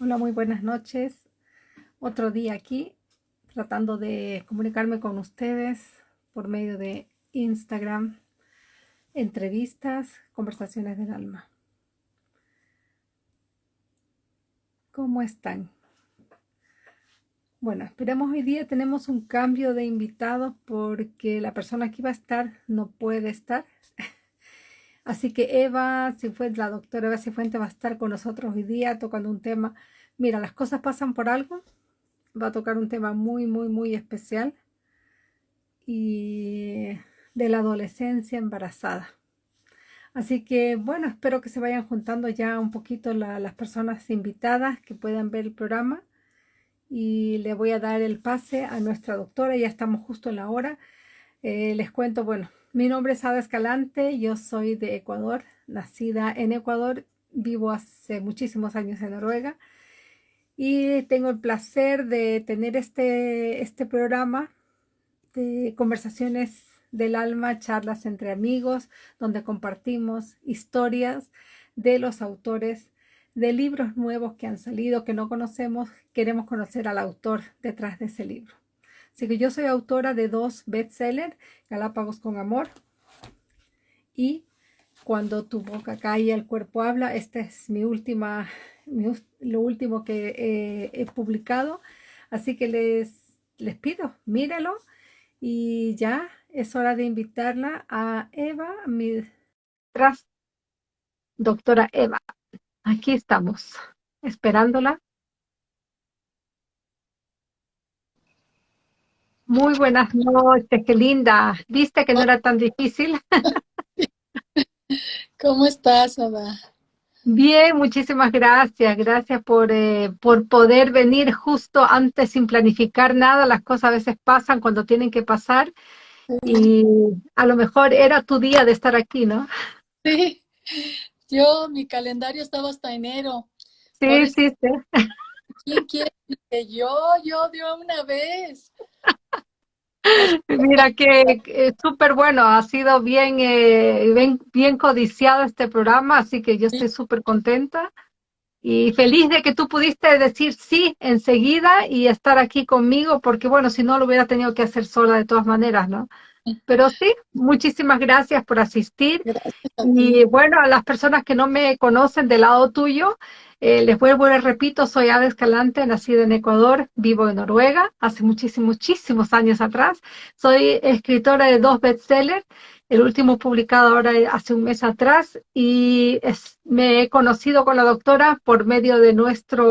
Hola, muy buenas noches. Otro día aquí, tratando de comunicarme con ustedes por medio de Instagram, entrevistas, conversaciones del alma. ¿Cómo están? Bueno, esperemos hoy día tenemos un cambio de invitados porque la persona que iba a estar no puede estar. Así que Eva fue la doctora Eva Cifuente va a estar con nosotros hoy día tocando un tema. Mira, las cosas pasan por algo. Va a tocar un tema muy, muy, muy especial. Y de la adolescencia embarazada. Así que bueno, espero que se vayan juntando ya un poquito las personas invitadas que puedan ver el programa. Y le voy a dar el pase a nuestra doctora. Ya estamos justo en la hora. Eh, les cuento, bueno, mi nombre es Ada Escalante, yo soy de Ecuador, nacida en Ecuador, vivo hace muchísimos años en Noruega y tengo el placer de tener este, este programa de conversaciones del alma, charlas entre amigos, donde compartimos historias de los autores de libros nuevos que han salido, que no conocemos, queremos conocer al autor detrás de ese libro. Así que yo soy autora de dos bestsellers, Galápagos con Amor y Cuando tu boca cae el cuerpo habla. Esta es mi última, lo último que he publicado. Así que les, les pido, míralo y ya es hora de invitarla a Eva, mi doctora Eva. Aquí estamos, esperándola. Muy buenas noches, qué linda. ¿Viste que no era tan difícil? ¿Cómo estás, Ada? Bien, muchísimas gracias. Gracias por, eh, por poder venir justo antes sin planificar nada. Las cosas a veces pasan cuando tienen que pasar y a lo mejor era tu día de estar aquí, ¿no? Sí, yo, mi calendario estaba hasta enero. Sí, sí, sí. ¿Quién quiere que yo, yo de una vez? Mira que súper bueno, ha sido bien, eh, bien, bien, codiciado este programa, así que yo estoy súper contenta y feliz de que tú pudiste decir sí enseguida y estar aquí conmigo, porque bueno, si no lo hubiera tenido que hacer sola de todas maneras, ¿no? Pero sí, muchísimas gracias por asistir. Y bueno, a las personas que no me conocen del lado tuyo, eh, les vuelvo y les repito, soy Ava Escalante, nacida en Ecuador, vivo en Noruega, hace muchísimos, muchísimos años atrás. Soy escritora de dos bestsellers, el último publicado ahora hace un mes atrás, y me he conocido con la doctora por medio de nuestra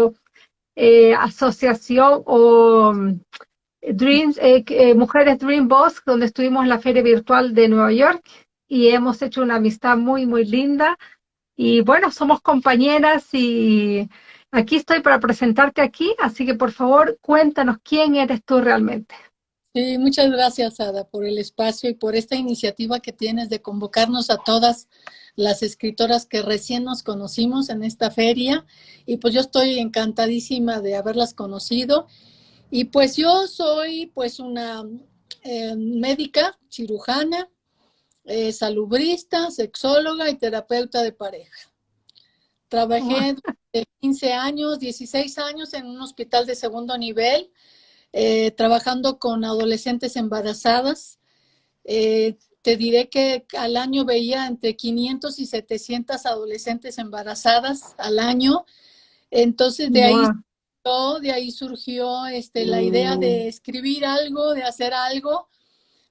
eh, asociación o Dreams, eh, eh, Mujeres Dream Boss, donde estuvimos en la feria virtual de Nueva York y hemos hecho una amistad muy, muy linda. Y bueno, somos compañeras y aquí estoy para presentarte aquí, así que por favor cuéntanos quién eres tú realmente. Sí, muchas gracias Ada por el espacio y por esta iniciativa que tienes de convocarnos a todas las escritoras que recién nos conocimos en esta feria y pues yo estoy encantadísima de haberlas conocido y pues yo soy pues una eh, médica, cirujana, eh, salubrista, sexóloga y terapeuta de pareja. Trabajé de 15 años, 16 años en un hospital de segundo nivel, eh, trabajando con adolescentes embarazadas. te diré que al año veía entre 500 y 700 adolescentes embarazadas al año. Entonces de ahí de ahí surgió este, la idea de mm. escribir algo, de hacer algo,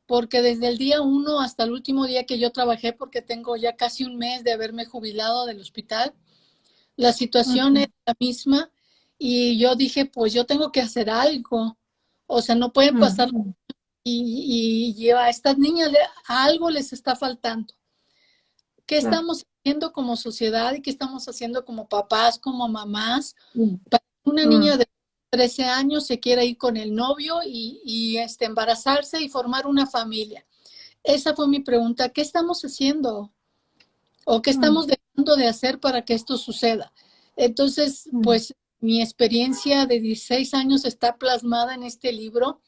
porque desde el día uno hasta el último día que yo trabajé, porque tengo ya casi un mes de haberme jubilado del hospital, la situación es la misma y yo dije, pues yo tengo que hacer algo, o sea, no pueden pasar y, y, a estas niñas algo les está faltando. ¿Qué estamos haciendo como sociedad y qué estamos haciendo como papás, como mamás, una niña mm. de 13 años se quiere ir con el novio y, este, embarazarse y formar una familia. Esa fue mi pregunta. ¿Qué estamos haciendo? ¿O qué mm. estamos dejando de hacer para que esto suceda? Entonces, mm. pues mi experiencia de 16 años está plasmada en este libro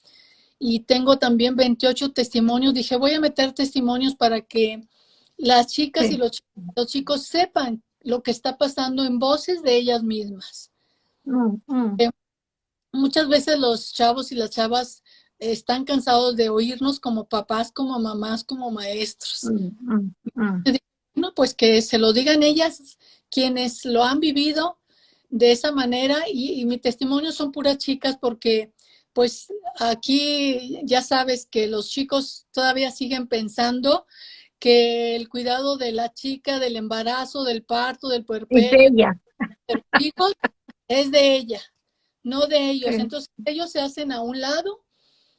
y tengo también 28 testimonios. Dije, voy a meter testimonios para que las chicas y los chicos sepan lo que está pasando en voces de ellas mismas. Mm, mm. Eh, muchas veces los chavos y las chavas están cansados de oírnos como papás, como mamás, como maestros. No, pues que se lo digan ellas quienes lo han vivido de esa manera y, mi testimonio son puras chicas porque pues aquí ya sabes que los chicos todavía siguen pensando que el cuidado de la chica, del embarazo, del parto, del puerperio, de ella. Es de ella, no de ellos. Entonces ellos se hacen a un lado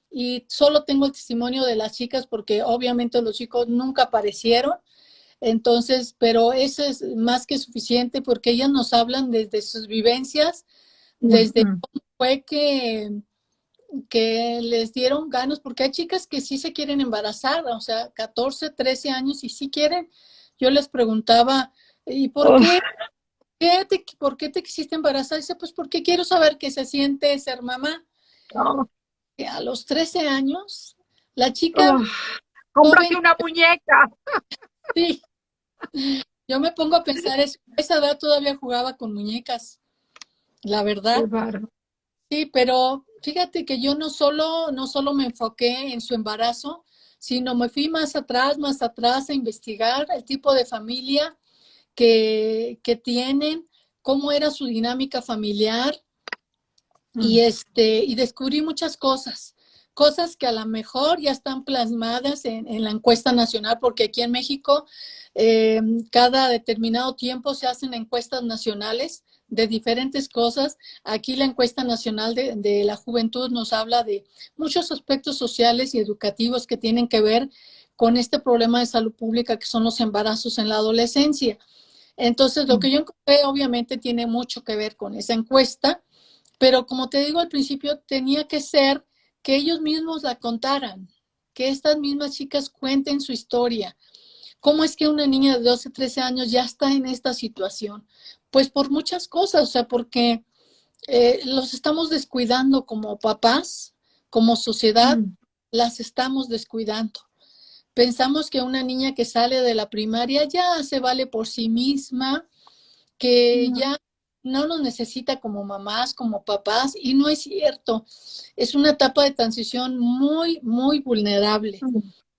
y solo tengo el testimonio de las chicas porque obviamente los chicos nunca aparecieron. Entonces, pero eso es más que suficiente porque ellas nos hablan desde sus vivencias, desde cómo fue que, que les dieron ganas, porque hay chicas que sí se quieren embarazar, o sea, 14, 13 años y sí quieren. Yo les preguntaba, ¿y por qué? Te, ¿Por qué te quisiste embarazar? Dice, pues porque quiero saber qué se siente ser mamá a los 13 años, la chica... cómprate una muñeca. Sí. Yo me pongo a pensar, eso. esa edad todavía jugaba con muñecas, la verdad. Sí, pero fíjate que yo no solo, no solo me enfoqué en su embarazo, sino me fui más atrás, más atrás a investigar el tipo de familia que, que tienen, cómo era su dinámica familiar, y, este, y descubrí muchas cosas, cosas que a lo mejor ya están plasmadas en, la encuesta nacional, porque aquí en México eh, cada determinado tiempo se hacen encuestas nacionales de diferentes cosas. Aquí la encuesta nacional de, de, la juventud nos habla de muchos aspectos sociales y educativos que tienen que ver con este problema de salud pública que son los embarazos en la adolescencia. Entonces, lo que yo encontré obviamente tiene mucho que ver con esa encuesta pero como te digo al principio, tenía que ser que ellos mismos la contaran, que estas mismas chicas cuenten su historia. ¿Cómo es que una niña de 12, 13 años ya está en esta situación? Pues por muchas cosas, o sea, porque eh, los estamos descuidando como papás, como sociedad, mm. las estamos descuidando. Pensamos que una niña que sale de la primaria ya se vale por sí misma, que ya no nos necesita como mamás, como papás, y no es cierto. Es una etapa de transición muy, muy vulnerable.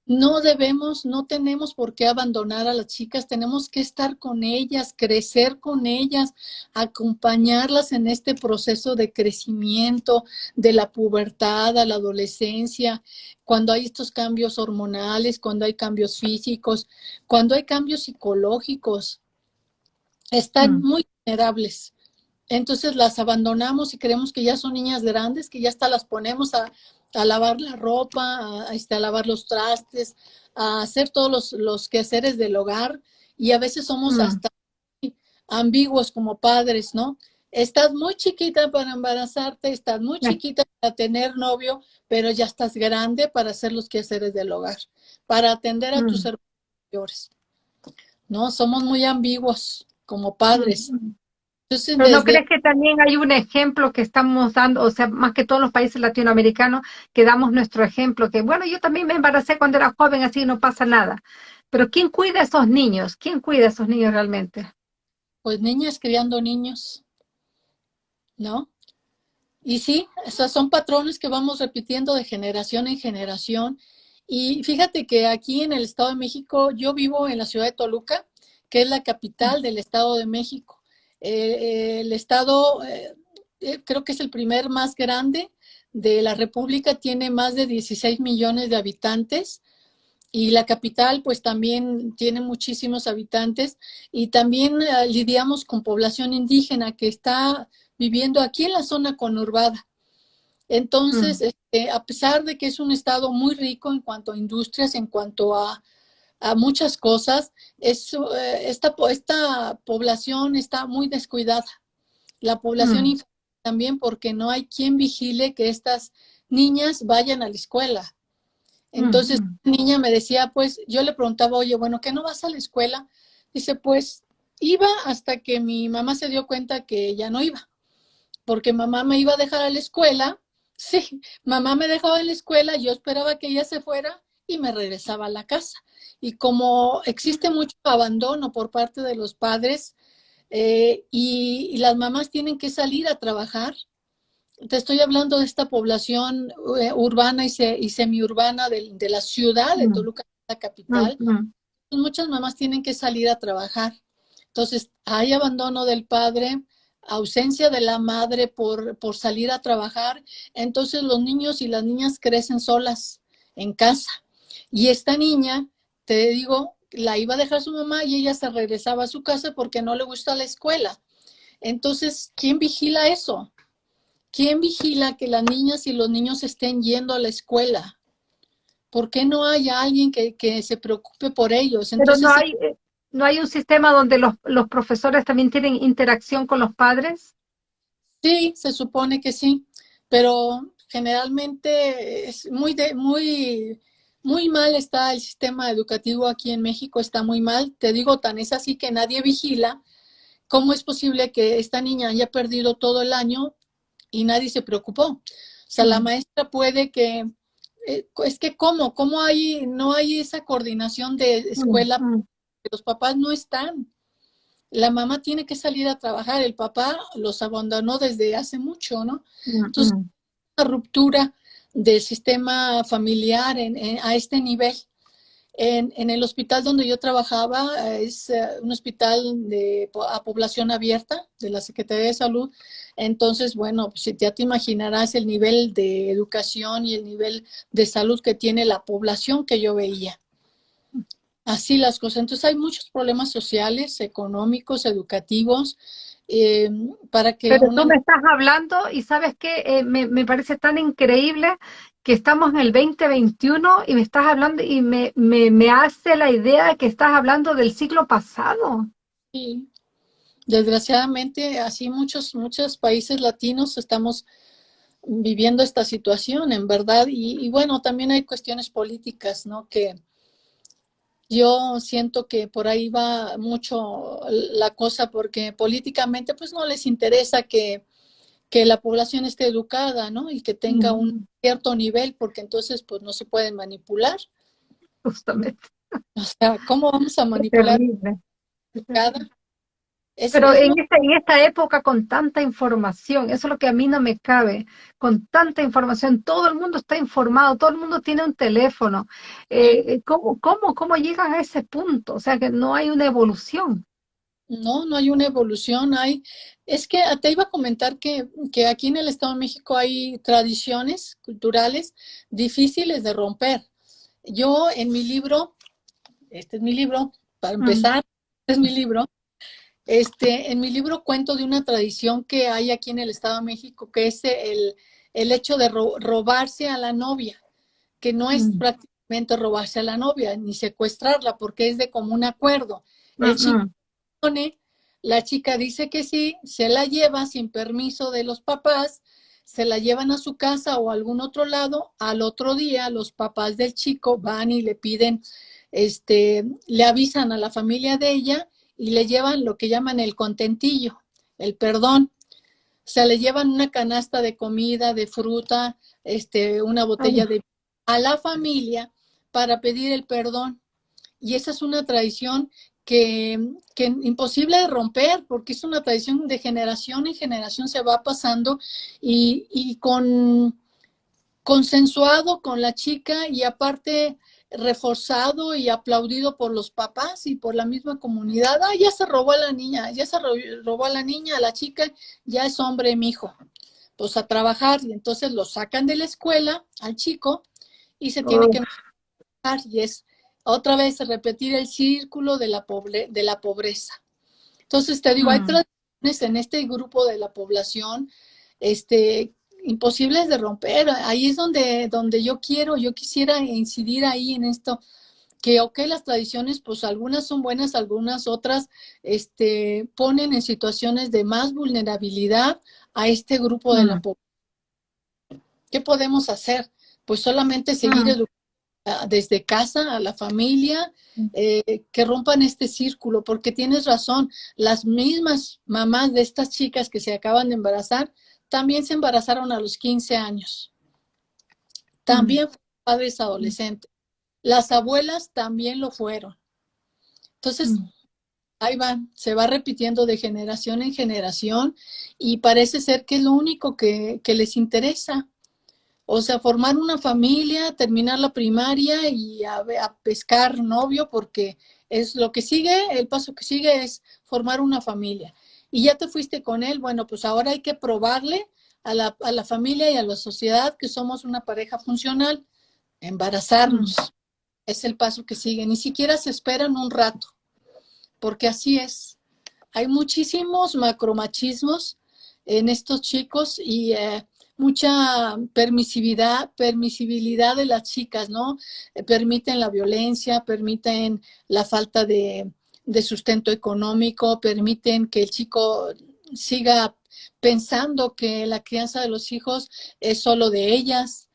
No debemos, no tenemos por qué abandonar a las chicas, tenemos que estar con ellas, crecer con ellas, acompañarlas en este proceso de crecimiento, de la pubertad a la adolescencia, cuando hay estos cambios hormonales, cuando hay cambios físicos, cuando hay cambios psicológicos. Están mm. muy vulnerables entonces las abandonamos y creemos que ya son niñas grandes, que ya hasta las ponemos a, lavar la ropa, a, este, a, lavar los trastes, a hacer todos los, los quehaceres del hogar y a veces somos mm. hasta ambiguos como padres, ¿no? Estás muy chiquita para embarazarte, estás muy chiquita para tener novio, pero ya estás grande para hacer los quehaceres del hogar, para atender a tus mm. hermanos mayores. ¿No? Somos muy ambiguos como padres. Mm, ¿Pero no crees que también hay un ejemplo que estamos dando, o sea, más que todos los países latinoamericanos, que damos nuestro ejemplo, que bueno, yo también me embaracé cuando era joven, así no pasa nada. Pero ¿quién cuida a esos niños? ¿Quién cuida a esos niños realmente? Pues niñas criando niños, ¿no? Y sí, esos son patrones que vamos repitiendo de generación en generación. Y fíjate que aquí en el Estado de México, yo vivo en la ciudad de Toluca, que es la capital del Estado de México. Eh, el estado, eh, eh, creo que es el primer más grande de la República, tiene más de 16 millones de habitantes y la capital pues también tiene muchísimos habitantes y también lidiamos con población indígena que está viviendo aquí en la zona conurbada. Entonces, mm. este, a pesar de que es un estado muy rico en cuanto a industrias, en cuanto a a muchas cosas, es, eh, esta, esta población está muy descuidada. La población mm. también porque no hay quien vigile que estas niñas vayan a la escuela. Entonces, mm. la niña me decía, pues, yo le preguntaba, oye, bueno, ¿qué no vas a la escuela? Dice, pues, iba hasta que mi mamá se dio cuenta que ya no iba, porque mamá me iba a dejar a la escuela. Sí, mamá me dejaba en la escuela, yo esperaba que ella se fuera y me regresaba a la casa. Y como existe mucho abandono por parte de los padres, eh, y, las mamás tienen que salir a trabajar. Te estoy hablando de esta población eh, urbana y, semiurbana de, la ciudad de Toluca, la capital. Muchas mamás tienen que salir a trabajar. Entonces, hay abandono del padre, ausencia de la madre por, por salir a trabajar. Entonces, los niños y las niñas crecen solas en casa. Y esta niña, te digo, la iba a dejar su mamá y ella se regresaba a su casa porque no le gusta la escuela. Entonces, ¿quién vigila eso? ¿Quién vigila que las niñas y los niños estén yendo a la escuela? ¿Por qué no hay alguien que, se preocupe por ellos? Pero no hay, eh, no hay un sistema donde los, los profesores también tienen interacción con los padres. Sí, se supone que sí, pero generalmente es muy, de, muy muy mal está el sistema educativo aquí en México, está muy mal. Te digo, tan es así que nadie vigila. ¿Cómo es posible que esta niña haya perdido todo el año y nadie se preocupó? O sea, la maestra puede que, eh, es que ¿cómo? ¿Cómo hay, no hay esa coordinación de escuela? Los papás no están. La mamá tiene que salir a trabajar, el papá los abandonó desde hace mucho, ¿no? Entonces, una ruptura del sistema familiar a este nivel. En, el hospital donde yo trabajaba, es eh, un hospital de, a población abierta de la Secretaría de Salud. Entonces, bueno, pues ya te imaginarás el nivel de educación y el nivel de salud que tiene la población que yo veía. Así las cosas. Entonces hay muchos problemas sociales, económicos, educativos, eh, para que... Pero tú me estás hablando y sabes que eh, me, parece tan increíble que estamos en el 2021 y me estás hablando y me, me, hace la idea de que estás hablando del siglo pasado. Sí, desgraciadamente así muchos, muchos países latinos estamos viviendo esta situación, en verdad, y, y bueno, también hay cuestiones políticas, ¿no? Que, yo siento que por ahí va mucho la cosa porque políticamente pues no les interesa que, la población esté educada, ¿no? Y que tenga un cierto nivel porque entonces pues no se pueden manipular. Justamente. O sea, ¿cómo vamos a manipular? Pero en esta, en esta época con tanta información, eso es lo que a mí no me cabe, con tanta información, todo el mundo está informado, todo el mundo tiene un teléfono. Eh, eh, ¿cómo, cómo, ¿Cómo llegan a ese punto? O sea, que no hay una evolución. No, no hay una evolución, hay, es que te iba a comentar que, que aquí en el Estado de México hay tradiciones culturales difíciles de romper. Yo en mi libro, este es mi libro, para empezar, este es mi libro, este, en mi libro cuento de una tradición que hay aquí en el Estado de México, que es el, hecho de robarse a la novia, que no es mm. prácticamente robarse a la novia, ni secuestrarla, porque es de común acuerdo. El chico pone, la chica dice que sí, se la lleva sin permiso de los papás, se la llevan a su casa o a algún otro lado, al otro día los papás del chico van y le piden, este, le avisan a la familia de ella y le llevan lo que llaman el contentillo, el perdón. O sea, le llevan una canasta de comida, de fruta, este, una botella de a la familia para pedir el perdón. Y esa es una tradición que, que, imposible de romper, porque es una tradición de generación en generación se va pasando y, y con consensuado con la chica y aparte reforzado y aplaudido por los papás y por la misma comunidad. Ah, ya se robó a la niña, ya se robó a la niña, a la chica, ya es hombre mi hijo. Pues a trabajar y entonces lo sacan de la escuela al chico y se tiene que y es otra vez repetir el círculo de la, pobre, de la pobreza. Entonces te digo, hay mm. tradiciones en este grupo de la población este, imposibles de romper. Ahí es donde, donde yo quiero, yo quisiera incidir ahí en esto, que ok, las tradiciones, pues algunas son buenas, algunas otras este, ponen en situaciones de más vulnerabilidad a este grupo de la población. ¿Qué podemos hacer? Pues solamente seguir educando desde casa a la familia, eh, que rompan este círculo, porque tienes razón, las mismas mamás de estas chicas que se acaban de embarazar también se embarazaron a los 15 años. También padres adolescentes. Las abuelas también lo fueron. Entonces, ahí va, se va repitiendo de generación en generación y parece ser que es lo único que, les interesa. O sea, formar una familia, terminar la primaria y a, a, pescar novio, porque es lo que sigue, el paso que sigue es formar una familia. Y ya te fuiste con él, bueno, pues ahora hay que probarle a la, a la familia y a la sociedad que somos una pareja funcional, embarazarnos. Es el paso que sigue. Ni siquiera se esperan un rato porque así es. Hay muchísimos macromachismos en estos chicos y eh, mucha permisividad, permisibilidad de las chicas, ¿no? Eh, permiten la violencia, permiten la falta de, de sustento económico, permiten que el chico siga pensando que la crianza de los hijos es solo de ellas,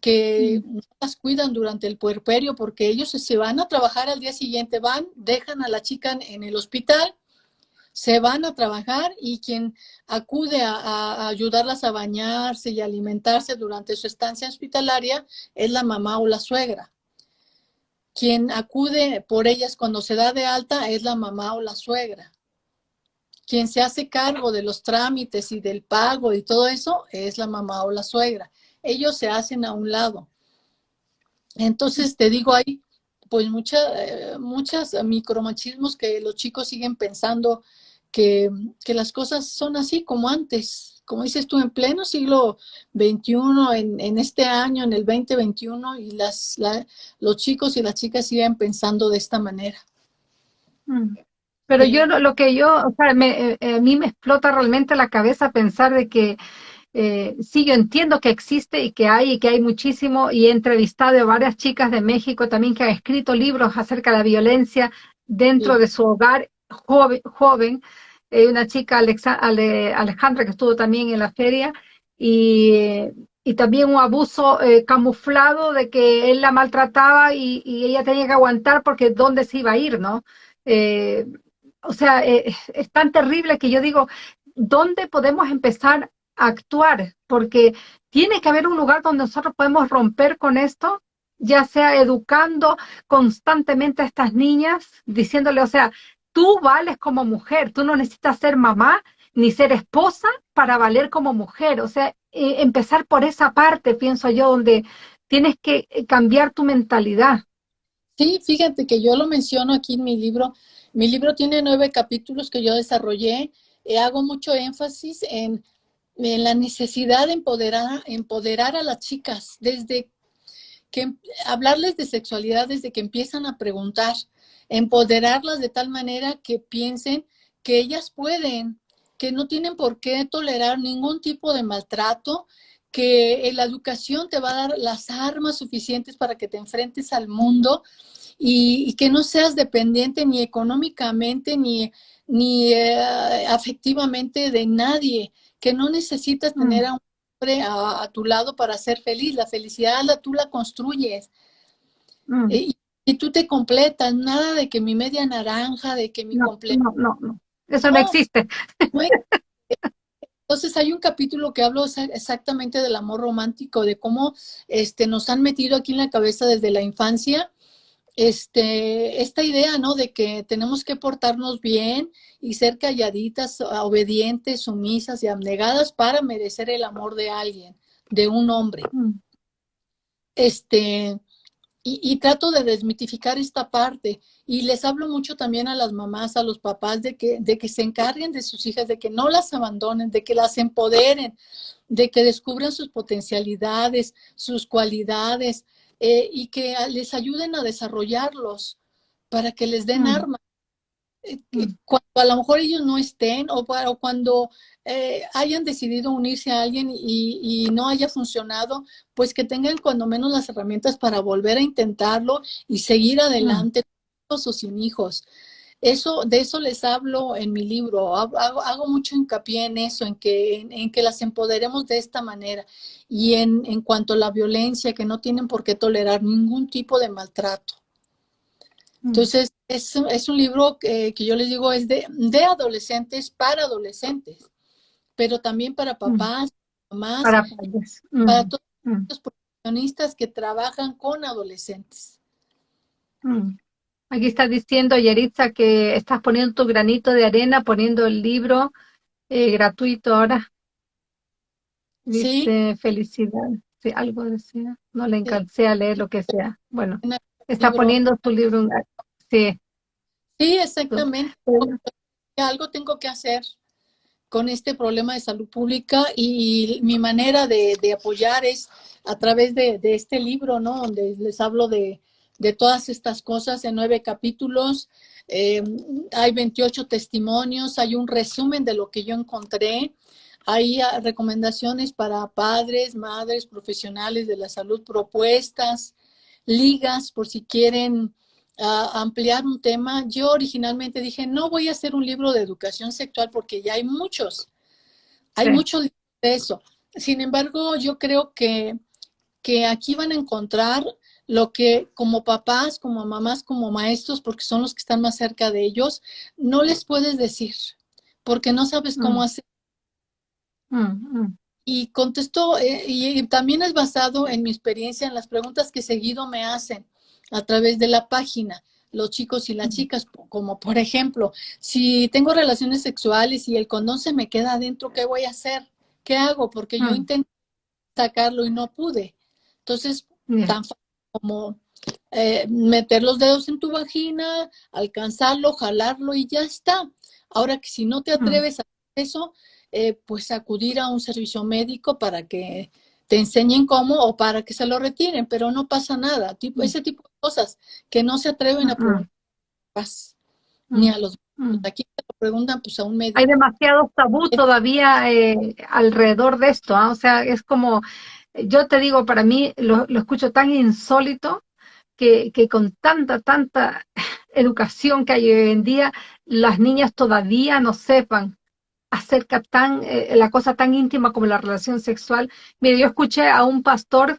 que no las cuidan durante el puerperio porque ellos se van a trabajar al día siguiente, van, dejan a la chica en el hospital, se van a trabajar y quien acude a, ayudarlas a bañarse y alimentarse durante su estancia hospitalaria es la mamá o la suegra. Quien acude por ellas cuando se da de alta es la mamá o la suegra. Quien se hace cargo de los trámites y del pago y todo eso es la mamá o la suegra ellos se hacen a un lado. Entonces, te digo, hay pues muchas eh, muchas micromachismos que los chicos siguen pensando que, las cosas son así como antes, como dices tú, en pleno siglo XXI, en, este año, en el 2021, y las, los chicos y las chicas siguen pensando de esta manera. Mm. Pero yo lo que yo, o sea, me, eh, a mí me explota realmente la cabeza pensar de que eh, sí, yo entiendo que existe y que hay y que hay muchísimo y he entrevistado a varias chicas de México también que han escrito libros acerca de la violencia dentro de su hogar joven. joven. Eh, una chica, Alejandra, que estuvo también en la feria y, y también un abuso eh, camuflado de que él la maltrataba y, y, ella tenía que aguantar porque dónde se iba a ir, ¿no? o sea, es tan terrible que yo digo, ¿dónde podemos empezar actuar, porque tiene que haber un lugar donde nosotros podemos romper con esto, ya sea educando constantemente a estas niñas, diciéndole, o sea, tú vales como mujer, tú no necesitas ser mamá ni ser esposa para valer como mujer, o sea, eh, empezar por esa parte, pienso yo, donde tienes que eh, cambiar tu mentalidad. Sí, fíjate que yo lo menciono aquí en mi libro. Mi libro tiene nueve capítulos que yo desarrollé. y hago mucho énfasis en en la necesidad de empoderar, empoderar a las chicas desde que hablarles de sexualidad desde que empiezan a preguntar, empoderarlas de tal manera que piensen que ellas pueden, que no tienen por qué tolerar ningún tipo de maltrato, que la educación te va a dar las armas suficientes para que te enfrentes al mundo y, que no seas dependiente ni económicamente ni, ni eh, afectivamente de nadie que no necesitas mm. tener a un hombre a, tu lado para ser feliz. La felicidad la, tú la construyes. Mm. Y, tú te completas, nada de que mi media naranja, de que mi no, No, no, no. Eso no, existe. Entonces hay un capítulo que hablo exactamente del amor romántico, de cómo este, nos han metido aquí en la cabeza desde la infancia este, esta idea, ¿no? De que tenemos que portarnos bien y ser calladitas, obedientes, sumisas y abnegadas para merecer el amor de alguien, de un hombre. Mm. Este, y, trato de desmitificar esta parte. Y les hablo mucho también a las mamás, a los papás, de que, de que se encarguen de sus hijas, de que no las abandonen, de que las empoderen, de que descubran sus potencialidades, sus cualidades, eh, y que les ayuden a desarrollarlos para que les den mm. armas. Eh. Cuando a lo mejor ellos no estén o, para, cuando eh, hayan decidido unirse a alguien y, no haya funcionado, pues que tengan cuando menos las herramientas para volver a intentarlo y seguir adelante, con o sin hijos. Eso, de eso les hablo en mi libro, hago, mucho hincapié en eso, en que, en, que las empoderemos de esta manera y en, en, cuanto a la violencia, que no tienen por qué tolerar ningún tipo de maltrato. Mm. Entonces, es, es un libro que, que, yo les digo es de, de adolescentes para adolescentes, pero también para mm. papás, mamás, para, para mm. todos los profesionistas que trabajan con adolescentes. Aquí está diciendo Yeritza que estás poniendo tu granito de arena, poniendo el libro eh, gratuito ahora. Dice, felicidad. Sí, algo decía. No le encancé a leer lo que sea. Bueno, está poniendo tu libro. Sí. Sí, exactamente. Algo tengo que hacer con este problema de salud pública y mi manera de, apoyar es a través de, este libro, ¿no? Donde les hablo de, todas estas cosas en nueve capítulos. Eh, hay 28 testimonios, hay un resumen de lo que yo encontré. Hay ah, recomendaciones para padres, madres, profesionales de la salud, propuestas, ligas por si quieren ampliar un tema, yo originalmente dije, no voy a hacer un libro de educación sexual porque ya hay muchos, hay muchos de eso. Sin embargo, yo creo que, que aquí van a encontrar lo que como papás, como mamás, como maestros, porque son los que están más cerca de ellos, no les puedes decir, porque no sabes cómo mm. hacer. Mm, mm. Y contesto, eh, y también es basado en mi experiencia, en las preguntas que seguido me hacen a través de la página, los chicos y las chicas, como por ejemplo, si tengo relaciones sexuales y el condón se me queda adentro, ¿qué voy a hacer? ¿Qué hago? Porque yo intenté sacarlo y no pude. Entonces, tan fácil como eh, meter los dedos en tu vagina, alcanzarlo, jalarlo y ya está. Ahora que si no te atreves a hacer eso, eh, pues acudir a un servicio médico para que te enseñen cómo o para que se lo retiren, pero no pasa nada. Tipo, mm. ese tipo de cosas que no se atreven a preguntar ni a los aquí te lo preguntan pues a un médico. Hay demasiado tabú todavía eh, alrededor de esto, ¿ah? o sea, es como, yo te digo, para mí lo, lo escucho tan insólito que, que, con tanta, tanta educación que hay hoy en día, las niñas todavía no sepan acerca tan, eh, la cosa tan íntima como la relación sexual. Mire, yo escuché a un pastor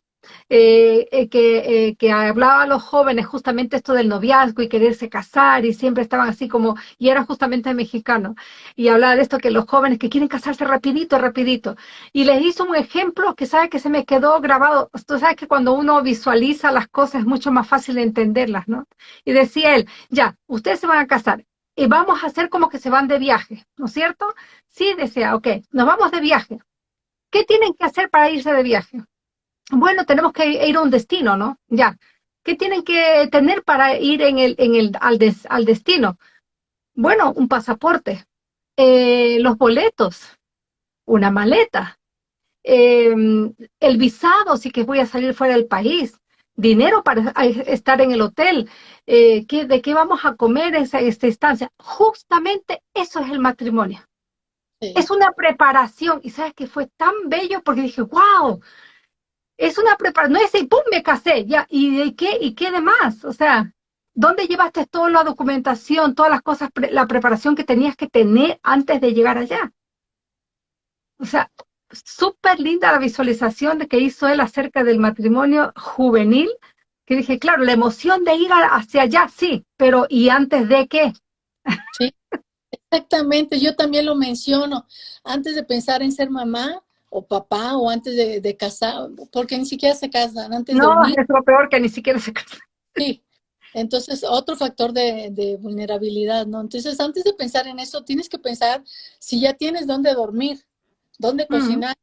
eh, eh, que, que, hablaba a los jóvenes justamente esto del noviazgo y quererse casar y siempre estaban así como, y era justamente mexicano, y hablaba de esto que los jóvenes que quieren casarse rapidito, rapidito, y les hizo un ejemplo que sabe que se me quedó grabado, tú sabes que cuando uno visualiza las cosas es mucho más fácil de entenderlas, ¿no? Y decía él, ya, ustedes se van a casar, y vamos a hacer como que se van de viaje, ¿no es cierto? Sí, decía, ok, nos vamos de viaje. ¿Qué tienen que hacer para irse de viaje? Bueno, tenemos que ir a un destino, ¿no? Ya. ¿Qué tienen que tener para ir en el, en el, al, al destino? Bueno, un pasaporte, eh, los boletos, una maleta, em, el visado si que voy a salir fuera del país, dinero para estar en el hotel, eh, de qué vamos a comer esa, esta estancia. Justamente eso es el matrimonio. Es una preparación. Y sabes que fue tan bello porque dije, wow, es una preparación. No es y pum, me casé, ya. ¿Y de qué? ¿Y qué demás? O sea, ¿dónde llevaste toda la documentación, todas las cosas, la preparación que tenías que tener antes de llegar allá? O sea, súper linda la visualización de que hizo él acerca del matrimonio juvenil, que dije, claro, la emoción de ir hacia allá, sí, pero ¿y antes de qué? Sí, exactamente, yo también lo menciono, antes de pensar en ser mamá o papá o antes de, casar, porque ni siquiera se casan, antes no, de... es lo peor que ni siquiera se casan. Sí, entonces, otro factor de, vulnerabilidad, ¿no? Entonces, antes de pensar en eso, tienes que pensar si ya tienes dónde dormir, dónde cocinar,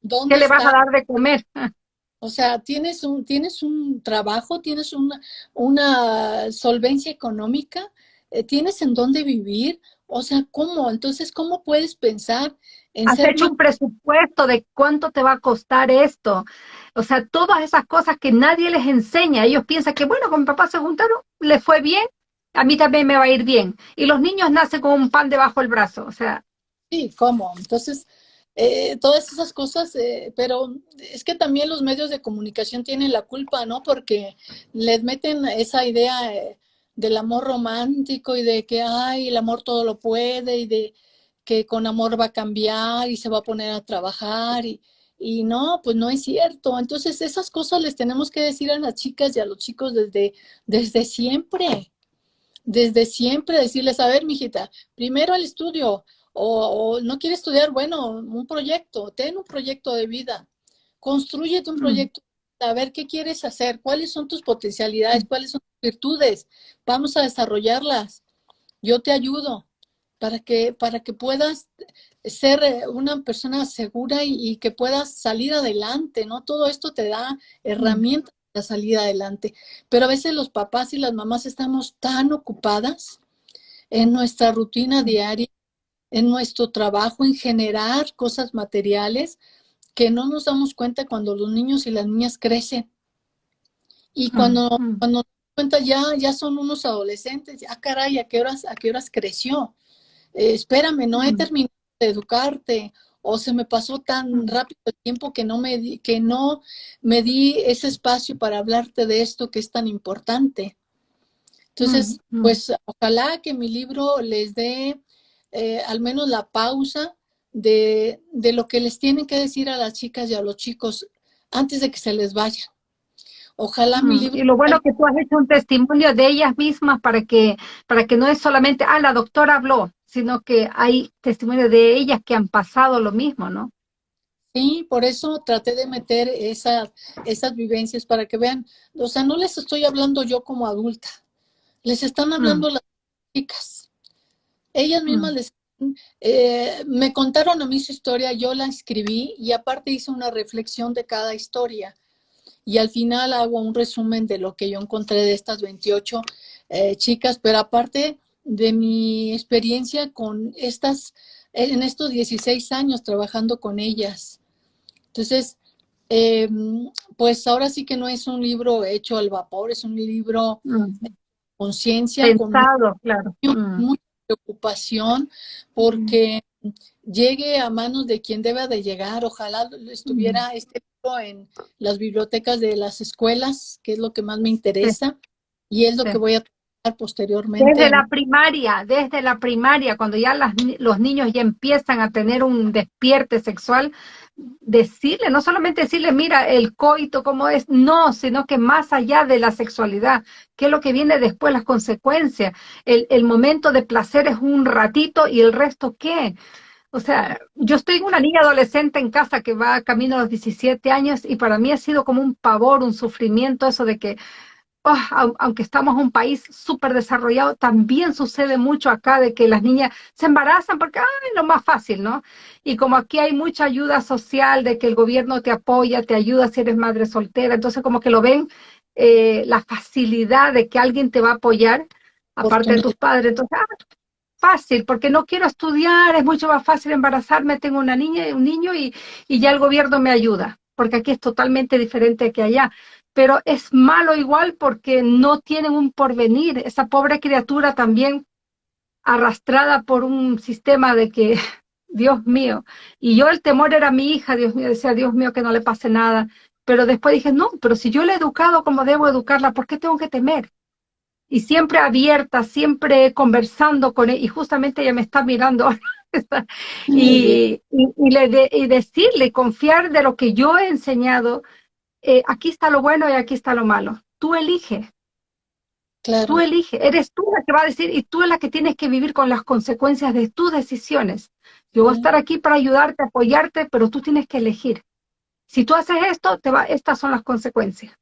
dónde ¿Qué le vas a dar de comer? O sea, tienes un, tienes un trabajo, tienes una, una solvencia económica, eh, tienes en dónde vivir, o sea, ¿cómo? Entonces, ¿cómo puedes pensar en Has hecho un presupuesto de cuánto te va a costar esto. O sea, todas esas cosas que nadie les enseña. Ellos piensan que, bueno, con mi papá se juntaron, le fue bien, a mí también me va a ir bien. Y los niños nacen con un pan debajo del brazo, o sea. Sí, ¿cómo? Entonces, eh, todas esas cosas, eh, pero es que también los medios de comunicación tienen la culpa, ¿no? Porque les meten esa idea eh, del amor romántico y de que, ay, el amor todo lo puede y de que con amor va a cambiar y se va a poner a trabajar y, y no, pues no es cierto. Entonces esas cosas les tenemos que decir a las chicas y a los chicos desde, desde siempre. Desde siempre decirles, a ver, mijita, primero el estudio, o, no quiere estudiar, bueno, un proyecto, ten un proyecto de vida, construyete un mm. proyecto, a ver qué quieres hacer, cuáles son tus potencialidades, cuáles son tus virtudes, vamos a desarrollarlas. Yo te ayudo para que, para que puedas ser eh, una persona segura y, que puedas salir adelante, ¿no? Todo esto te da herramientas para salir adelante. Pero a veces los papás y las mamás estamos tan ocupadas en nuestra rutina diaria, en nuestro trabajo, en generar cosas materiales, que no nos damos cuenta cuando los niños y las niñas crecen. Y cuando, cuenta ya, ya son unos adolescentes, ya caray, ¿a qué horas, a qué horas creció? Eh, espérame, no he terminado de educarte, o se me pasó tan rápido el tiempo que no me di, que no me di ese espacio para hablarte de esto que es tan importante. Entonces, pues ojalá que mi libro les dé eh, al menos la pausa de, de, lo que les tienen que decir a las chicas y a los chicos antes de que se les vayan. Ojalá mi libro... Y lo bueno que tú has hecho un testimonio de ellas mismas para que, para que no es solamente, ah, la doctora habló, sino que hay testimonio de ellas que han pasado lo mismo, ¿no? Sí, por eso traté de meter esas, esas vivencias para que vean, o sea, no les estoy hablando yo como adulta, les están hablando mm. las chicas. Ellas mismas mm. les eh, me contaron a mí su historia, yo la escribí y aparte hice una reflexión de cada historia. Y al final hago un resumen de lo que yo encontré de estas 28 eh, chicas, pero aparte de mi experiencia con estas, en estos 16 años trabajando con ellas. Entonces, em, pues ahora sí que no es un libro hecho al vapor, es un libro mm. de conciencia. con claro. Mm. Mucha preocupación porque llegue a manos de quien debe de llegar. Ojalá estuviera mm. este libro en las bibliotecas de las escuelas, que es lo que más me interesa, y es lo que voy a tratar posteriormente. Desde la primaria, desde la primaria, cuando ya los niños ya empiezan a tener un despierte sexual, decirle, no solamente decirle, mira, el coito cómo es, no, sino que más allá de la sexualidad, qué es lo que viene después, las consecuencias. El, el momento de placer es un ratito y el resto qué. O sea, yo estoy una niña adolescente en casa que va camino a los 17 años y para mí ha sido como un pavor, un sufrimiento eso de que Oh, aunque estamos en un país súper desarrollado, también sucede mucho acá de que las niñas se embarazan porque es lo más fácil, ¿no? Y como aquí hay mucha ayuda social, de que el gobierno te apoya, te ayuda si eres madre soltera, entonces como que lo ven eh, la facilidad de que alguien te va a apoyar, aparte de tus padres, entonces, ah, fácil, porque no quiero estudiar, es mucho más fácil embarazarme, tengo una niña y un niño y, y ya el gobierno me ayuda, porque aquí es totalmente diferente que allá pero es malo igual porque no tienen un porvenir. Esa pobre criatura también arrastrada por un sistema de que, Dios mío, y yo el temor era mi hija, Dios mío, decía, Dios mío, que no le pase nada. Pero después dije, no, pero si yo la he educado como debo educarla, ¿por qué tengo que temer? Y siempre abierta, siempre conversando con él, y justamente ella me está mirando y, y, le y decirle, confiar de lo que yo he enseñado, eh, aquí está lo bueno y aquí está lo malo. Tú elige. Claro. Tú elige. Eres tú la que va a decir y tú es la que tienes que vivir con las consecuencias de tus decisiones. Yo voy a estar aquí para ayudarte, apoyarte, pero tú tienes que elegir. Si tú haces esto, te va, estas son las consecuencias.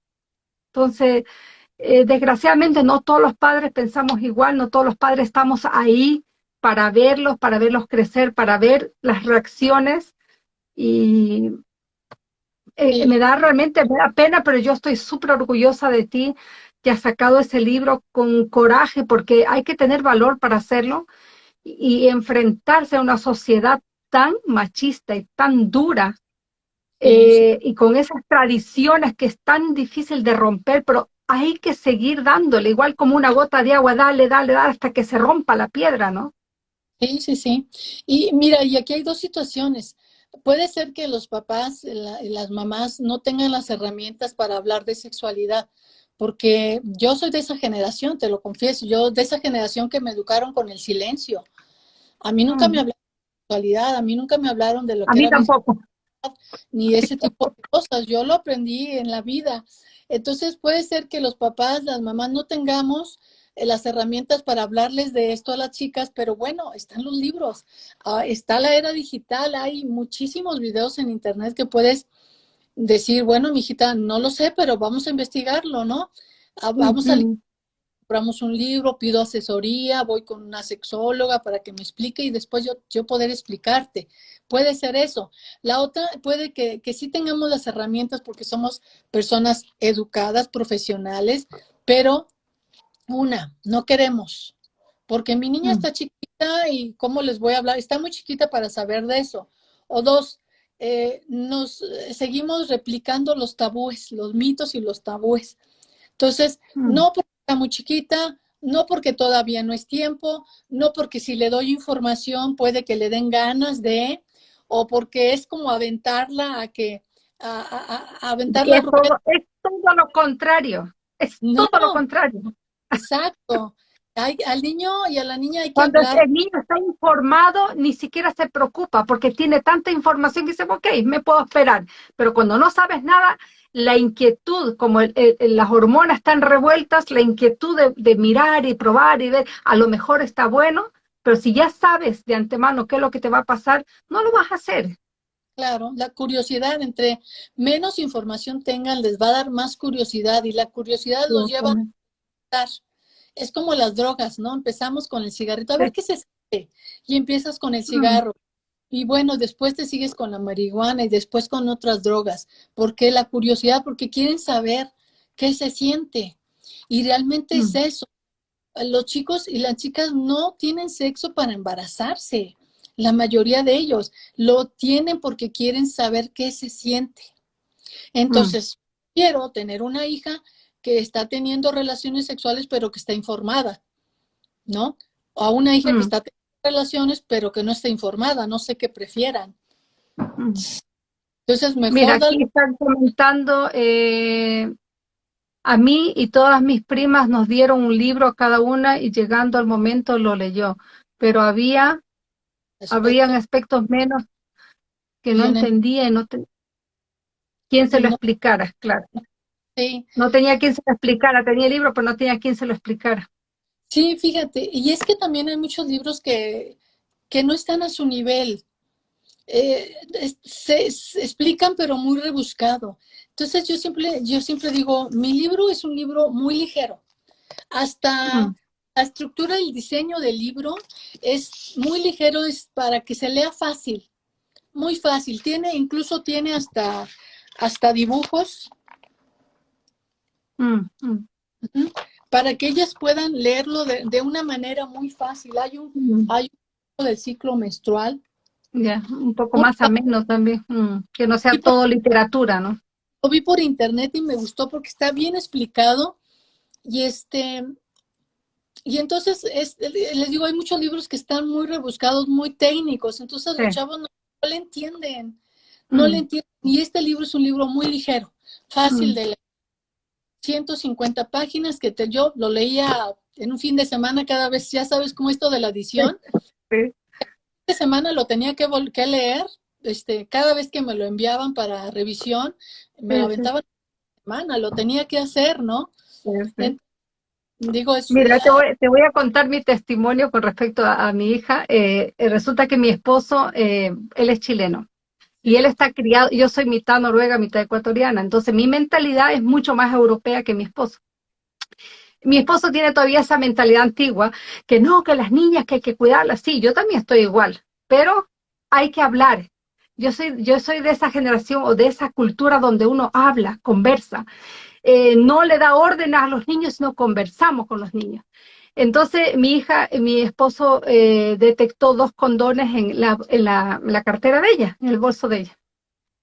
Entonces, eh, desgraciadamente no todos los padres pensamos igual, no todos los padres estamos ahí para verlos, para verlos crecer, para ver las reacciones. Y eh, me da realmente me da pena, pero yo estoy súper orgullosa de ti, que has sacado ese libro con coraje, porque hay que tener valor para hacerlo y, enfrentarse a una sociedad tan machista y tan dura, eh, y con esas tradiciones que es tan difícil de romper, pero hay que seguir dándole, igual como una gota de agua, dale, dale, dale, hasta que se rompa la piedra, ¿no? Sí, sí, sí. Y mira, y aquí hay dos situaciones puede ser que los papás y las mamás no tengan las herramientas para hablar de sexualidad, porque yo soy de esa generación, te lo confieso, yo de esa generación que me educaron con el silencio. A mí nunca me mm. hablaron de sexualidad, a mí nunca me hablaron de lo que a mí tampoco. Ni de ese tipo de cosas, yo lo aprendí en la vida. Entonces puede ser que los papás, las mamás no tengamos eh, las herramientas para hablarles de esto a las chicas, pero bueno, están los libros, ah, está la era digital, hay muchísimos videos en internet que puedes decir, bueno, mijita, no lo sé, pero vamos a investigarlo, ¿no? Ah, vamos a compramos un libro, pido asesoría, voy con una sexóloga para que me explique y después yo, yo poder explicarte. Puede ser eso. La otra puede que, que sí tengamos las herramientas porque somos personas educadas, profesionales, pero una, no queremos, porque mi niña mm. está chiquita y ¿cómo les voy a hablar? Está muy chiquita para saber de eso. O dos, eh, nos eh, seguimos replicando los tabúes, los mitos y los tabúes. Entonces, mm. no porque está muy chiquita, no porque todavía no es tiempo, no porque si le doy información puede que le den ganas de, o porque es como aventarla a que, a, aventarla. Es todo, es todo, lo contrario, es todo lo contrario. Exacto, al niño y a la niña hay que Cuando el niño está informado, ni siquiera se preocupa porque tiene tanta información que dice, ok, me puedo esperar. Pero cuando no sabes nada, la inquietud, como las hormonas están revueltas, la inquietud de, mirar y probar y ver, a lo mejor está bueno, pero si ya sabes de antemano qué es lo que te va a pasar, no lo vas a hacer. Claro, la curiosidad, entre menos información tengan, les va a dar más curiosidad y la curiosidad los lleva a es como las drogas, ¿no? Empezamos con el cigarrito, a ver qué se siente, y empiezas con el cigarro. Y bueno, después te sigues con la marihuana y después con otras drogas. ¿Por qué? La curiosidad, porque quieren saber qué se siente. Y realmente es mm. eso. Los chicos y las chicas no tienen sexo para embarazarse. La mayoría de ellos lo tienen porque quieren saber qué se siente. Entonces, mm. quiero tener una hija que está teniendo relaciones sexuales pero que está informada, ¿no? O a una hija que mm. está teniendo relaciones pero que no está informada, no sé qué prefieran. Mm. Entonces, mejor... Mira, aquí están comentando, eh, a mí y todas mis primas nos dieron un libro a cada una y llegando al momento lo leyó, pero había, habían aspectos menos que no entendía y no te... ¿Quién se lo explicara? Claro. No tenía quien se lo explicara, tenía el libro, pero no tenía quien se lo explicara. Sí, fíjate, y es que también hay muchos libros que, que no están a su nivel. Eh, se, explican, pero muy rebuscado. Entonces yo siempre, yo siempre digo, mi libro es un libro muy ligero. Hasta mm. la estructura y el diseño del libro es muy ligero, es para que se lea fácil, muy fácil. Tiene, incluso tiene hasta, hasta dibujos Mm, mm. Para que ellas puedan leerlo de, una manera muy fácil. Hay un, mm. hay un del ciclo menstrual. Ya, un poco más ameno también, que no sea todo literatura, ¿no? Lo vi por internet y me gustó porque está bien explicado. Y este y entonces les digo hay muchos libros que están muy rebuscados muy técnicos. Entonces los chavos no, le entienden no le entienden. Y este libro es un libro muy ligero fácil de leer. 150 páginas que te, yo lo leía en un fin de semana cada vez, ya sabes cómo esto de la edición. Sí. Esta semana lo tenía que, que leer, este, cada vez que me lo enviaban para revisión, me lo aventaban semana, lo tenía que hacer, ¿no? Digo, Mira, te voy, te voy, a contar mi testimonio con respecto a, mi hija. Eh, resulta que mi esposo, eh, él es chileno y él está criado, yo soy mitad noruega, mitad ecuatoriana, entonces mi mentalidad es mucho más europea que mi esposo. Mi esposo tiene todavía esa mentalidad antigua, que no, que las niñas que hay que cuidarlas, sí, yo también estoy igual, pero hay que hablar. Yo soy, yo soy de esa generación o de esa cultura donde uno habla, conversa. Eh, no le da órdenes a los niños, sino conversamos con los niños. Entonces mi hija, mi esposo eh, detectó dos condones en la, en, la, cartera de ella, en el bolso de ella.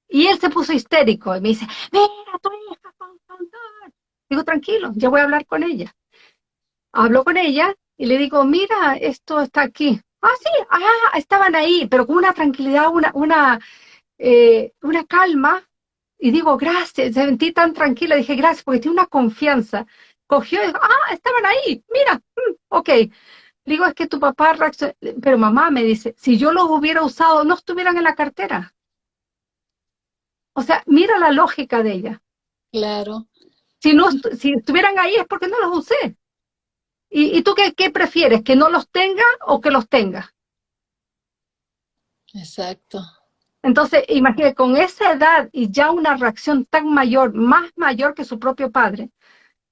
Y él se puso histérico y me dice, mira, tu hija con condón. Digo, tranquilo, ya voy a hablar con ella. Hablo con ella y le digo, mira, esto está aquí. Ah, sí, ah, estaban ahí, pero con una tranquilidad, una, una, eh, una calma. Y digo, gracias, sentí tan tranquila. Dije, gracias, porque tiene una confianza cogió y dijo, ah, estaban ahí, mira, mm, ok. Digo, es que tu papá reaccionó, pero mamá me dice, si yo los hubiera usado, no estuvieran en la cartera. O sea, mira la lógica de ella. Claro. Si, no, si estuvieran ahí es porque no los usé. ¿Y, y tú qué, qué, prefieres? ¿Que no los tenga o que los tenga? Exacto. Entonces, imagínate, con esa edad y ya una reacción tan mayor, más mayor que su propio padre,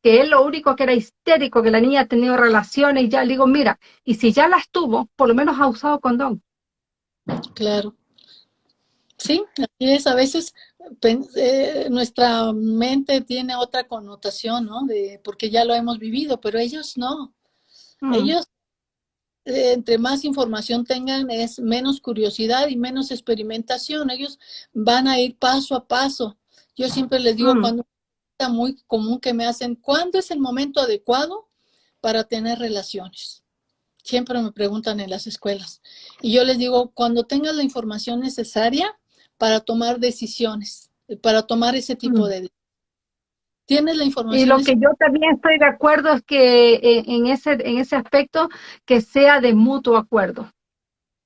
que él lo único que era histérico, que la niña ha tenido relaciones y ya le digo, mira, y si ya las tuvo, por lo menos ha usado condón. Claro. Sí, así es. A veces eh, nuestra mente tiene otra connotación, ¿no? De, porque ya lo hemos vivido, pero ellos no. Mm. Ellos, eh, entre más información tengan, es menos curiosidad y menos experimentación. Ellos van a ir paso a paso. Yo siempre les digo, mm. cuando está muy común que me hacen, ¿cuándo es el momento adecuado para tener relaciones? Siempre me preguntan en las escuelas. Y yo les digo, cuando tengas la información necesaria, para tomar decisiones, para tomar ese tipo mm. de Tienes la información. Y lo que yo también estoy de acuerdo es que eh, en, ese, en ese aspecto que sea de mutuo acuerdo.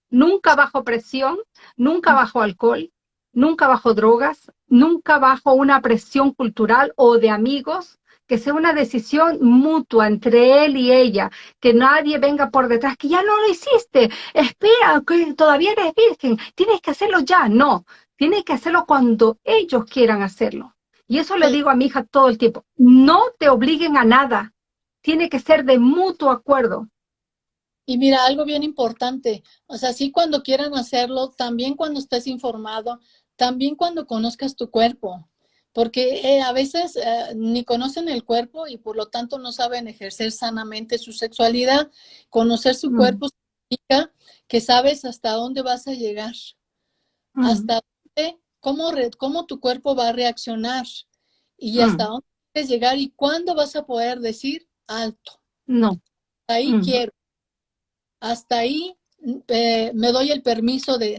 Nunca bajo presión, nunca mm. bajo alcohol, nunca bajo drogas, nunca bajo una presión cultural o de amigos, que sea una decisión mutua entre él y ella, que nadie venga por detrás, que ya no lo hiciste, espera, que todavía eres virgen, tienes que hacerlo ya. No, tiene que hacerlo cuando ellos quieran hacerlo. Y eso le digo a mi hija todo el tiempo. No te obliguen a nada. Tiene que ser de mutuo acuerdo. Y mira, algo bien importante, o sea, sí cuando quieran hacerlo, también cuando estés informado, también cuando conozcas tu cuerpo, porque eh, a veces eh, ni conocen el cuerpo y por lo tanto no saben ejercer sanamente su sexualidad. Conocer su mm. cuerpo significa que sabes hasta dónde vas a llegar, mm. hasta cómo, cómo tu cuerpo va a reaccionar y mm. hasta dónde quieres llegar y cuándo vas a poder decir alto. No. Ahí mm. quiero. Hasta ahí eh, me doy el permiso de,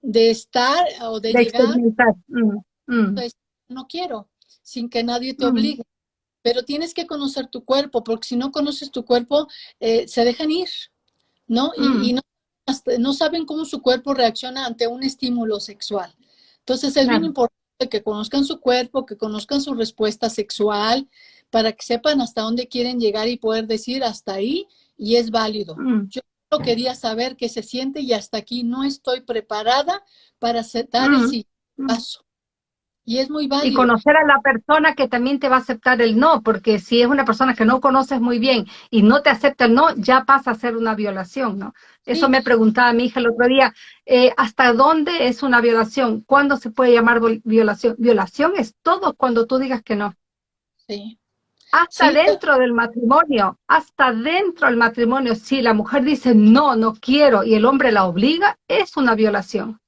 de, estar o de, llegar. Mm, no quiero, sin que nadie te obligue. Pero tienes que conocer tu cuerpo, porque si no conoces tu cuerpo, eh, se dejan ir, ¿no? y no no saben cómo su cuerpo reacciona ante un estímulo sexual. Entonces es bien importante que conozcan su cuerpo, que conozcan su respuesta sexual, para que sepan hasta dónde quieren llegar y poder decir hasta ahí y es válido. Mm. Yo quería saber qué se siente y hasta aquí no estoy preparada para aceptar el mm. Mm. paso. Y es muy válido. Y conocer a la persona que también te va a aceptar el no, porque si es una persona que no conoces muy bien y no te acepta el no, ya pasa a ser una violación, ¿no? Eso me preguntaba mi hija el otro día, eh, ¿hasta dónde es una violación? ¿Cuándo se puede llamar violación? Violación es todo cuando tú digas que no. Sí. Hasta dentro del matrimonio, hasta dentro del matrimonio, si la mujer dice no, no quiero y el hombre la obliga, es una violación.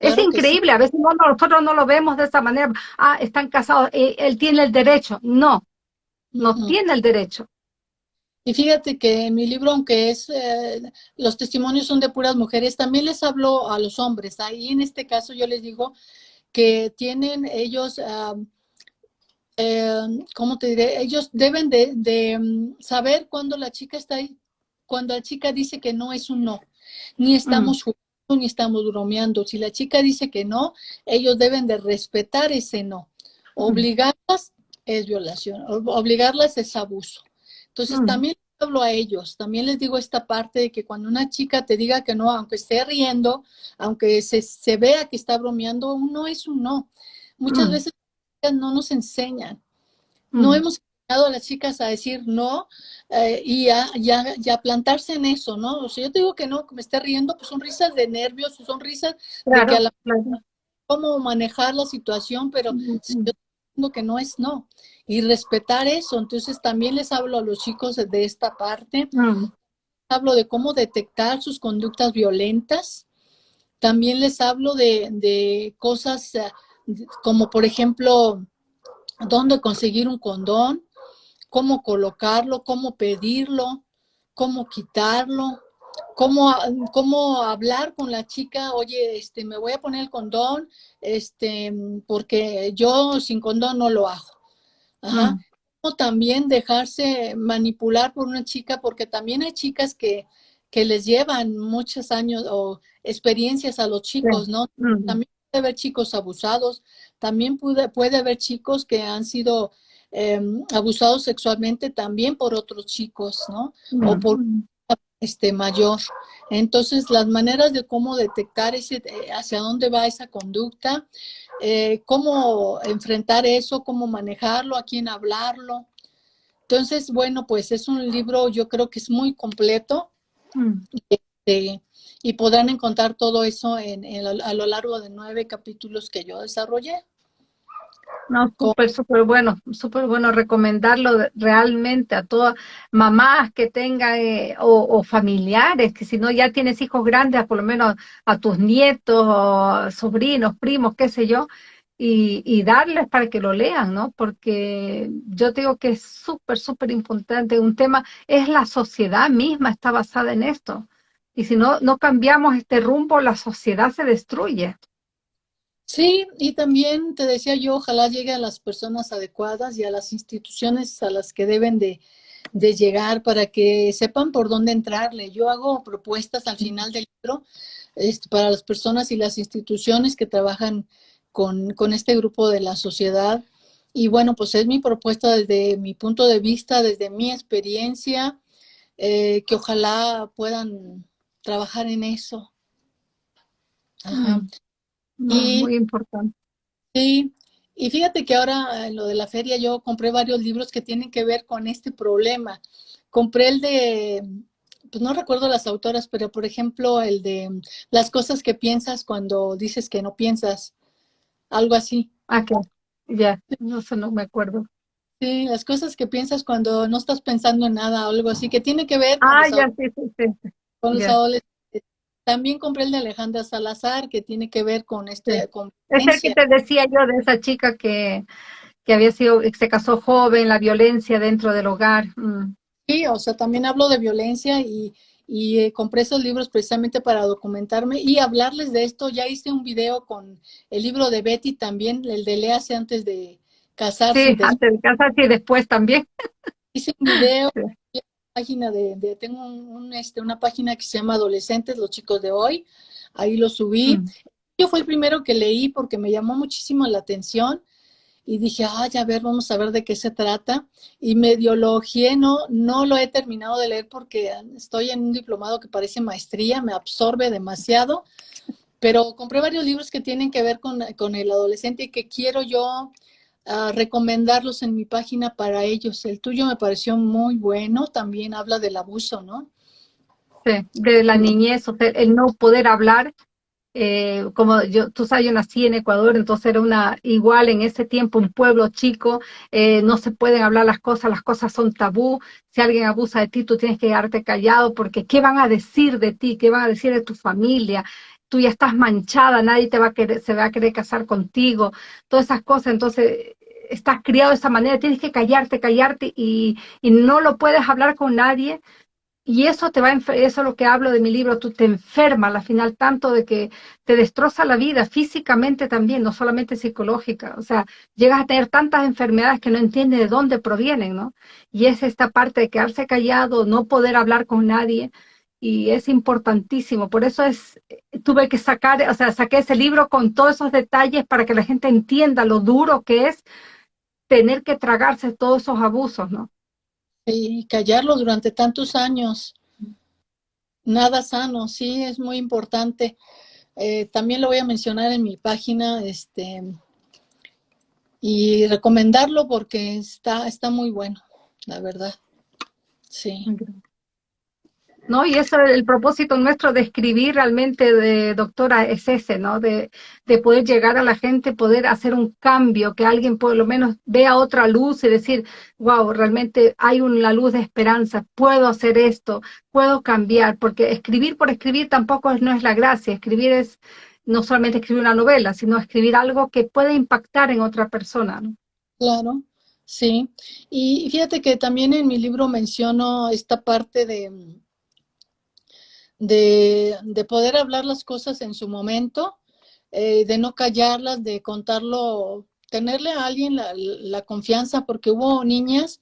Es increíble, a veces nosotros no lo vemos de esa manera. Ah, están casados, eh, él, tiene el derecho. No, no tiene el derecho. Y fíjate que en mi libro, aunque es eh, los testimonios son de puras mujeres, también les hablo a los hombres. Ahí en este caso yo les digo que tienen ellos, eh, ¿cómo te diré? Ellos deben de, mm, saber cuando la chica está ahí, cuando la chica dice que no es un no, ni estamos jugando ni estamos bromeando. Si la chica dice que no, ellos deben de respetar ese no. Obligarlas es violación, obligarlas es abuso. Entonces también hablo a ellos, también les digo esta parte de que cuando una chica te diga que no, aunque esté riendo, aunque se, vea que está bromeando, un no es un no. Muchas veces no nos enseñan. No hemos a las chicas a decir no eh, y, a, ya plantarse en eso, ¿no? O sea, yo te digo que no, que me esté riendo, pues son risas de nervios, son risas de que a la, cómo manejar la situación, pero yo digo que no es no. Y respetar eso, entonces también les hablo a los chicos de esta parte, mm. hablo de cómo detectar sus conductas violentas, también les hablo de, de cosas eh, como por ejemplo, dónde conseguir un condón, cómo colocarlo, cómo pedirlo, cómo quitarlo, cómo, cómo hablar con la chica, oye, este, me voy a poner el condón, este, porque yo sin condón no lo hago. Ajá. Mm. O también dejarse manipular por una chica, porque también hay chicas que, que les llevan muchos años o experiencias a los chicos, ¿no? También puede haber chicos abusados, también puede, puede haber chicos que han sido Em, abusados sexualmente también por otros chicos, ¿no? O por este mayor. Entonces, las maneras de cómo detectar ese, eh, hacia dónde va esa conducta, eh, cómo enfrentar eso, cómo manejarlo, a quién hablarlo, Entonces, bueno, pues es un libro, yo creo que es muy completo mm. este, y podrán encontrar todo eso en, a lo largo de nueve capítulos que yo desarrollé. No, súper, súper bueno, súper bueno recomendarlo realmente a todas mamás que tengan eh, o, familiares, que si no ya tienes hijos grandes, por lo menos a tus nietos, sobrinos, primos, qué sé yo, y, darles para que lo lean, ¿no? Porque yo digo que es súper, súper importante. Un tema es la sociedad misma, está basada en esto. Y si no, no cambiamos este rumbo, la sociedad se destruye. Sí, y también te decía yo, ojalá llegue a las personas adecuadas y a las instituciones a las que deben de, llegar para que sepan por dónde entrarle. Yo hago propuestas al final del libro este, para las personas y las instituciones que trabajan con, este grupo de la sociedad. Y bueno, pues es mi propuesta desde mi punto de vista, desde mi experiencia, eh, que ojalá puedan trabajar en eso. Ajá muy importante. Sí, y fíjate que ahora en lo de la feria yo compré varios libros que tienen que ver con este problema. Compré el de, pues no recuerdo las autoras, pero por ejemplo el de las cosas que piensas cuando dices que no piensas, algo así. Ah, que ya, no sé, no me acuerdo. Sí, las cosas que piensas cuando no estás pensando en nada o algo así, que tiene que ver con, ah, ya, sí, sí, sí. con los adolescentes también compré el de Alejandra Salazar, que tiene que ver con este... es el que te decía yo de esa chica que, que había sido, se casó joven, la violencia dentro del hogar. Mm. Sí, o sea, también hablo de violencia y, y eh, compré esos libros precisamente para documentarme y hablarles de esto. Ya hice un video con el libro de Betty también, el de Léase antes de casarse. Sí, antes de casarse y después también. Hice un video página de, tengo un, este, una página que se llama Adolescentes, los chicos de hoy, ahí lo subí. Mm. Yo fue el primero que leí porque me llamó muchísimo la atención y dije, ay, a ver, vamos a ver de qué se trata. Y medio lo no, no lo he terminado de leer porque estoy en un diplomado que parece maestría, me absorbe demasiado, pero compré varios libros que tienen que ver con, con el adolescente y que quiero yo recomendarlos en mi página para ellos. El tuyo me pareció muy bueno, también habla del abuso, ¿no? Sí, de la niñez, el no poder hablar, eh, como yo, tú sabes, yo nací en Ecuador, entonces era una, igual en ese tiempo, un pueblo chico, eh, no se pueden hablar las cosas, las cosas son tabú, si alguien abusa de ti, tú tienes que quedarte callado, porque ¿qué van a decir de ti? ¿Qué van a decir de tu familia? Tú ya estás manchada, nadie te va a querer, se va a querer casar contigo, todas esas cosas, entonces estás criado de esa manera, tienes que callarte, callarte y, no lo puedes hablar con nadie. Y eso te va eso es lo que hablo de mi libro, tú te enfermas al final tanto de que te destroza la vida físicamente también, no solamente psicológica. O sea, llegas a tener tantas enfermedades que no entiendes de dónde provienen, ¿no? Y es esta parte de quedarse callado, no poder hablar con nadie y es importantísimo. Por eso es, tuve que sacar, o sea, saqué ese libro con todos esos detalles para que la gente entienda lo duro que es tener que tragarse todos esos abusos, ¿no? Y callarlo durante tantos años. Nada sano, sí, es muy importante. Eh, también lo voy a mencionar en mi página, este, y recomendarlo porque está, está muy bueno, la verdad. Sí. ¿No? Y eso es el propósito nuestro de escribir realmente, de doctora, es ese, ¿no? De, de, poder llegar a la gente, poder hacer un cambio, que alguien por lo menos vea otra luz y decir, wow, realmente hay una luz de esperanza, puedo hacer esto, puedo cambiar, porque escribir por escribir tampoco no es la gracia, escribir es no solamente escribir una novela, sino escribir algo que puede impactar en otra persona. Claro. Sí, y fíjate que también en mi libro menciono esta parte de, de, de poder hablar las cosas en su momento, eh, de no callarlas, de contarlo, tenerle a alguien la, la, confianza, porque hubo niñas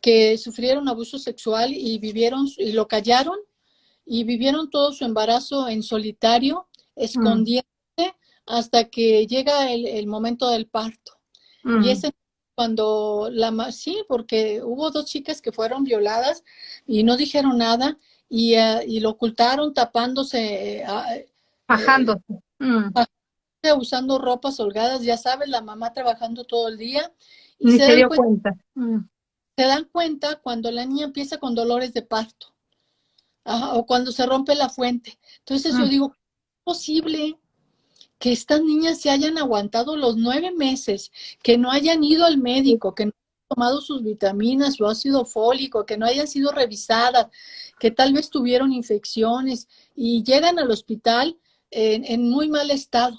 que sufrieron abuso sexual y vivieron y lo callaron y vivieron todo su embarazo en solitario, mm. escondiéndose hasta que llega el, el momento del parto. Y mm. ese cuando la sí, porque hubo dos chicas que fueron violadas y no dijeron nada y, eh, y lo ocultaron tapándose. Eh, Bajándose. Mm. Usando ropas holgadas, ya sabes, la mamá trabajando todo el día. Y se, dio cuenta. Mm. se dan cuenta cuando la niña empieza con dolores de parto o cuando se rompe la fuente. Entonces yo mm. digo, ¿es posible que estas niñas se hayan aguantado los nueve meses, que no hayan ido al médico, que no tomado sus vitaminas, su ácido fólico, que no hayan sido revisadas, que tal vez tuvieron infecciones y llegan al hospital en, muy mal estado,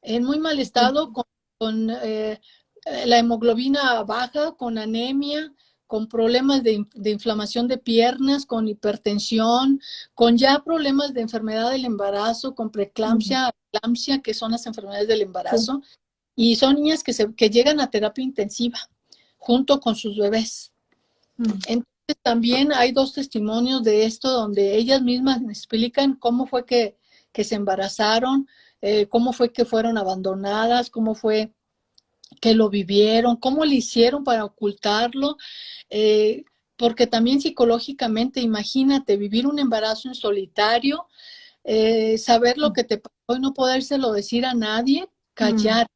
en muy mal estado con, eh, la hemoglobina baja, con anemia, con problemas de, inflamación de piernas, con hipertensión, con ya problemas de enfermedad del embarazo, con preeclampsia, que son las enfermedades del embarazo, y son niñas que, se, que llegan a terapia intensiva junto con sus bebés. Entonces también hay dos testimonios de esto donde ellas mismas me explican cómo fue que, se embarazaron, eh, cómo fue que fueron abandonadas, cómo fue que lo vivieron, cómo le hicieron para ocultarlo, eh, porque también psicológicamente, imagínate, vivir un embarazo en solitario, eh, saber lo que te pasó y no podérselo decir a nadie, callar.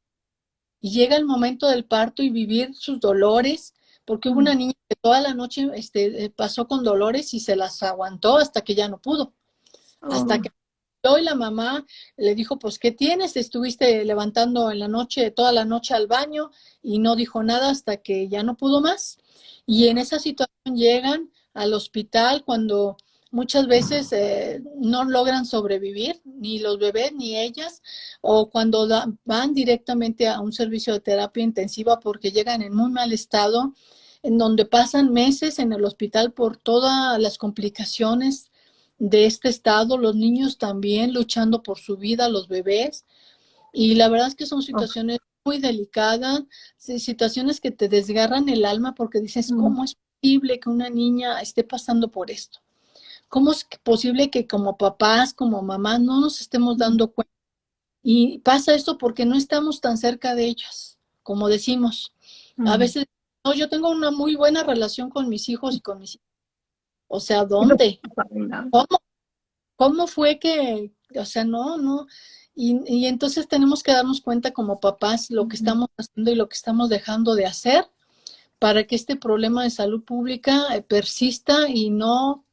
Y llega el momento del parto y vivir sus dolores, porque hubo una niña que toda la noche este, eh, pasó con dolores y se las aguantó hasta que ya no pudo. Hasta oh. que y la mamá le dijo, pues, ¿qué tienes? Estuviste levantando en la noche, toda la noche al baño y no dijo nada hasta que ya no pudo más. Y en esa situación llegan al hospital cuando muchas veces eh, no logran sobrevivir, ni los bebés ni ellas, o cuando van directamente a un servicio de terapia intensiva porque llegan en muy mal estado, en donde pasan meses en el hospital por todas las complicaciones de este estado, los niños también luchando por su vida, los bebés. Y la verdad es que son situaciones muy delicadas, situaciones que te desgarran el alma porque dices, ¿cómo es posible que una niña esté pasando por esto? ¿Cómo es posible que como papás, como mamás, no nos estemos dando cuenta? Y pasa esto porque no estamos tan cerca de ellas, como decimos. A veces, no, yo tengo una muy buena relación con mis hijos y con mis hijos o sea, ¿dónde? ¿Cómo? ¿Cómo fue que, o sea, no, no? Y, entonces tenemos que darnos cuenta como papás lo que estamos haciendo y lo que estamos dejando de hacer para que este problema de salud pública eh, persista y no,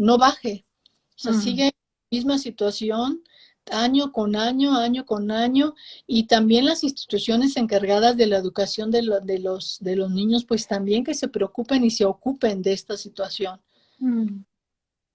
no baje. O sea, sigue en la misma situación año con año, año con año, y también las instituciones encargadas de la educación de, de, los, de los niños, pues también que se preocupen y se ocupen de esta situación. Mm.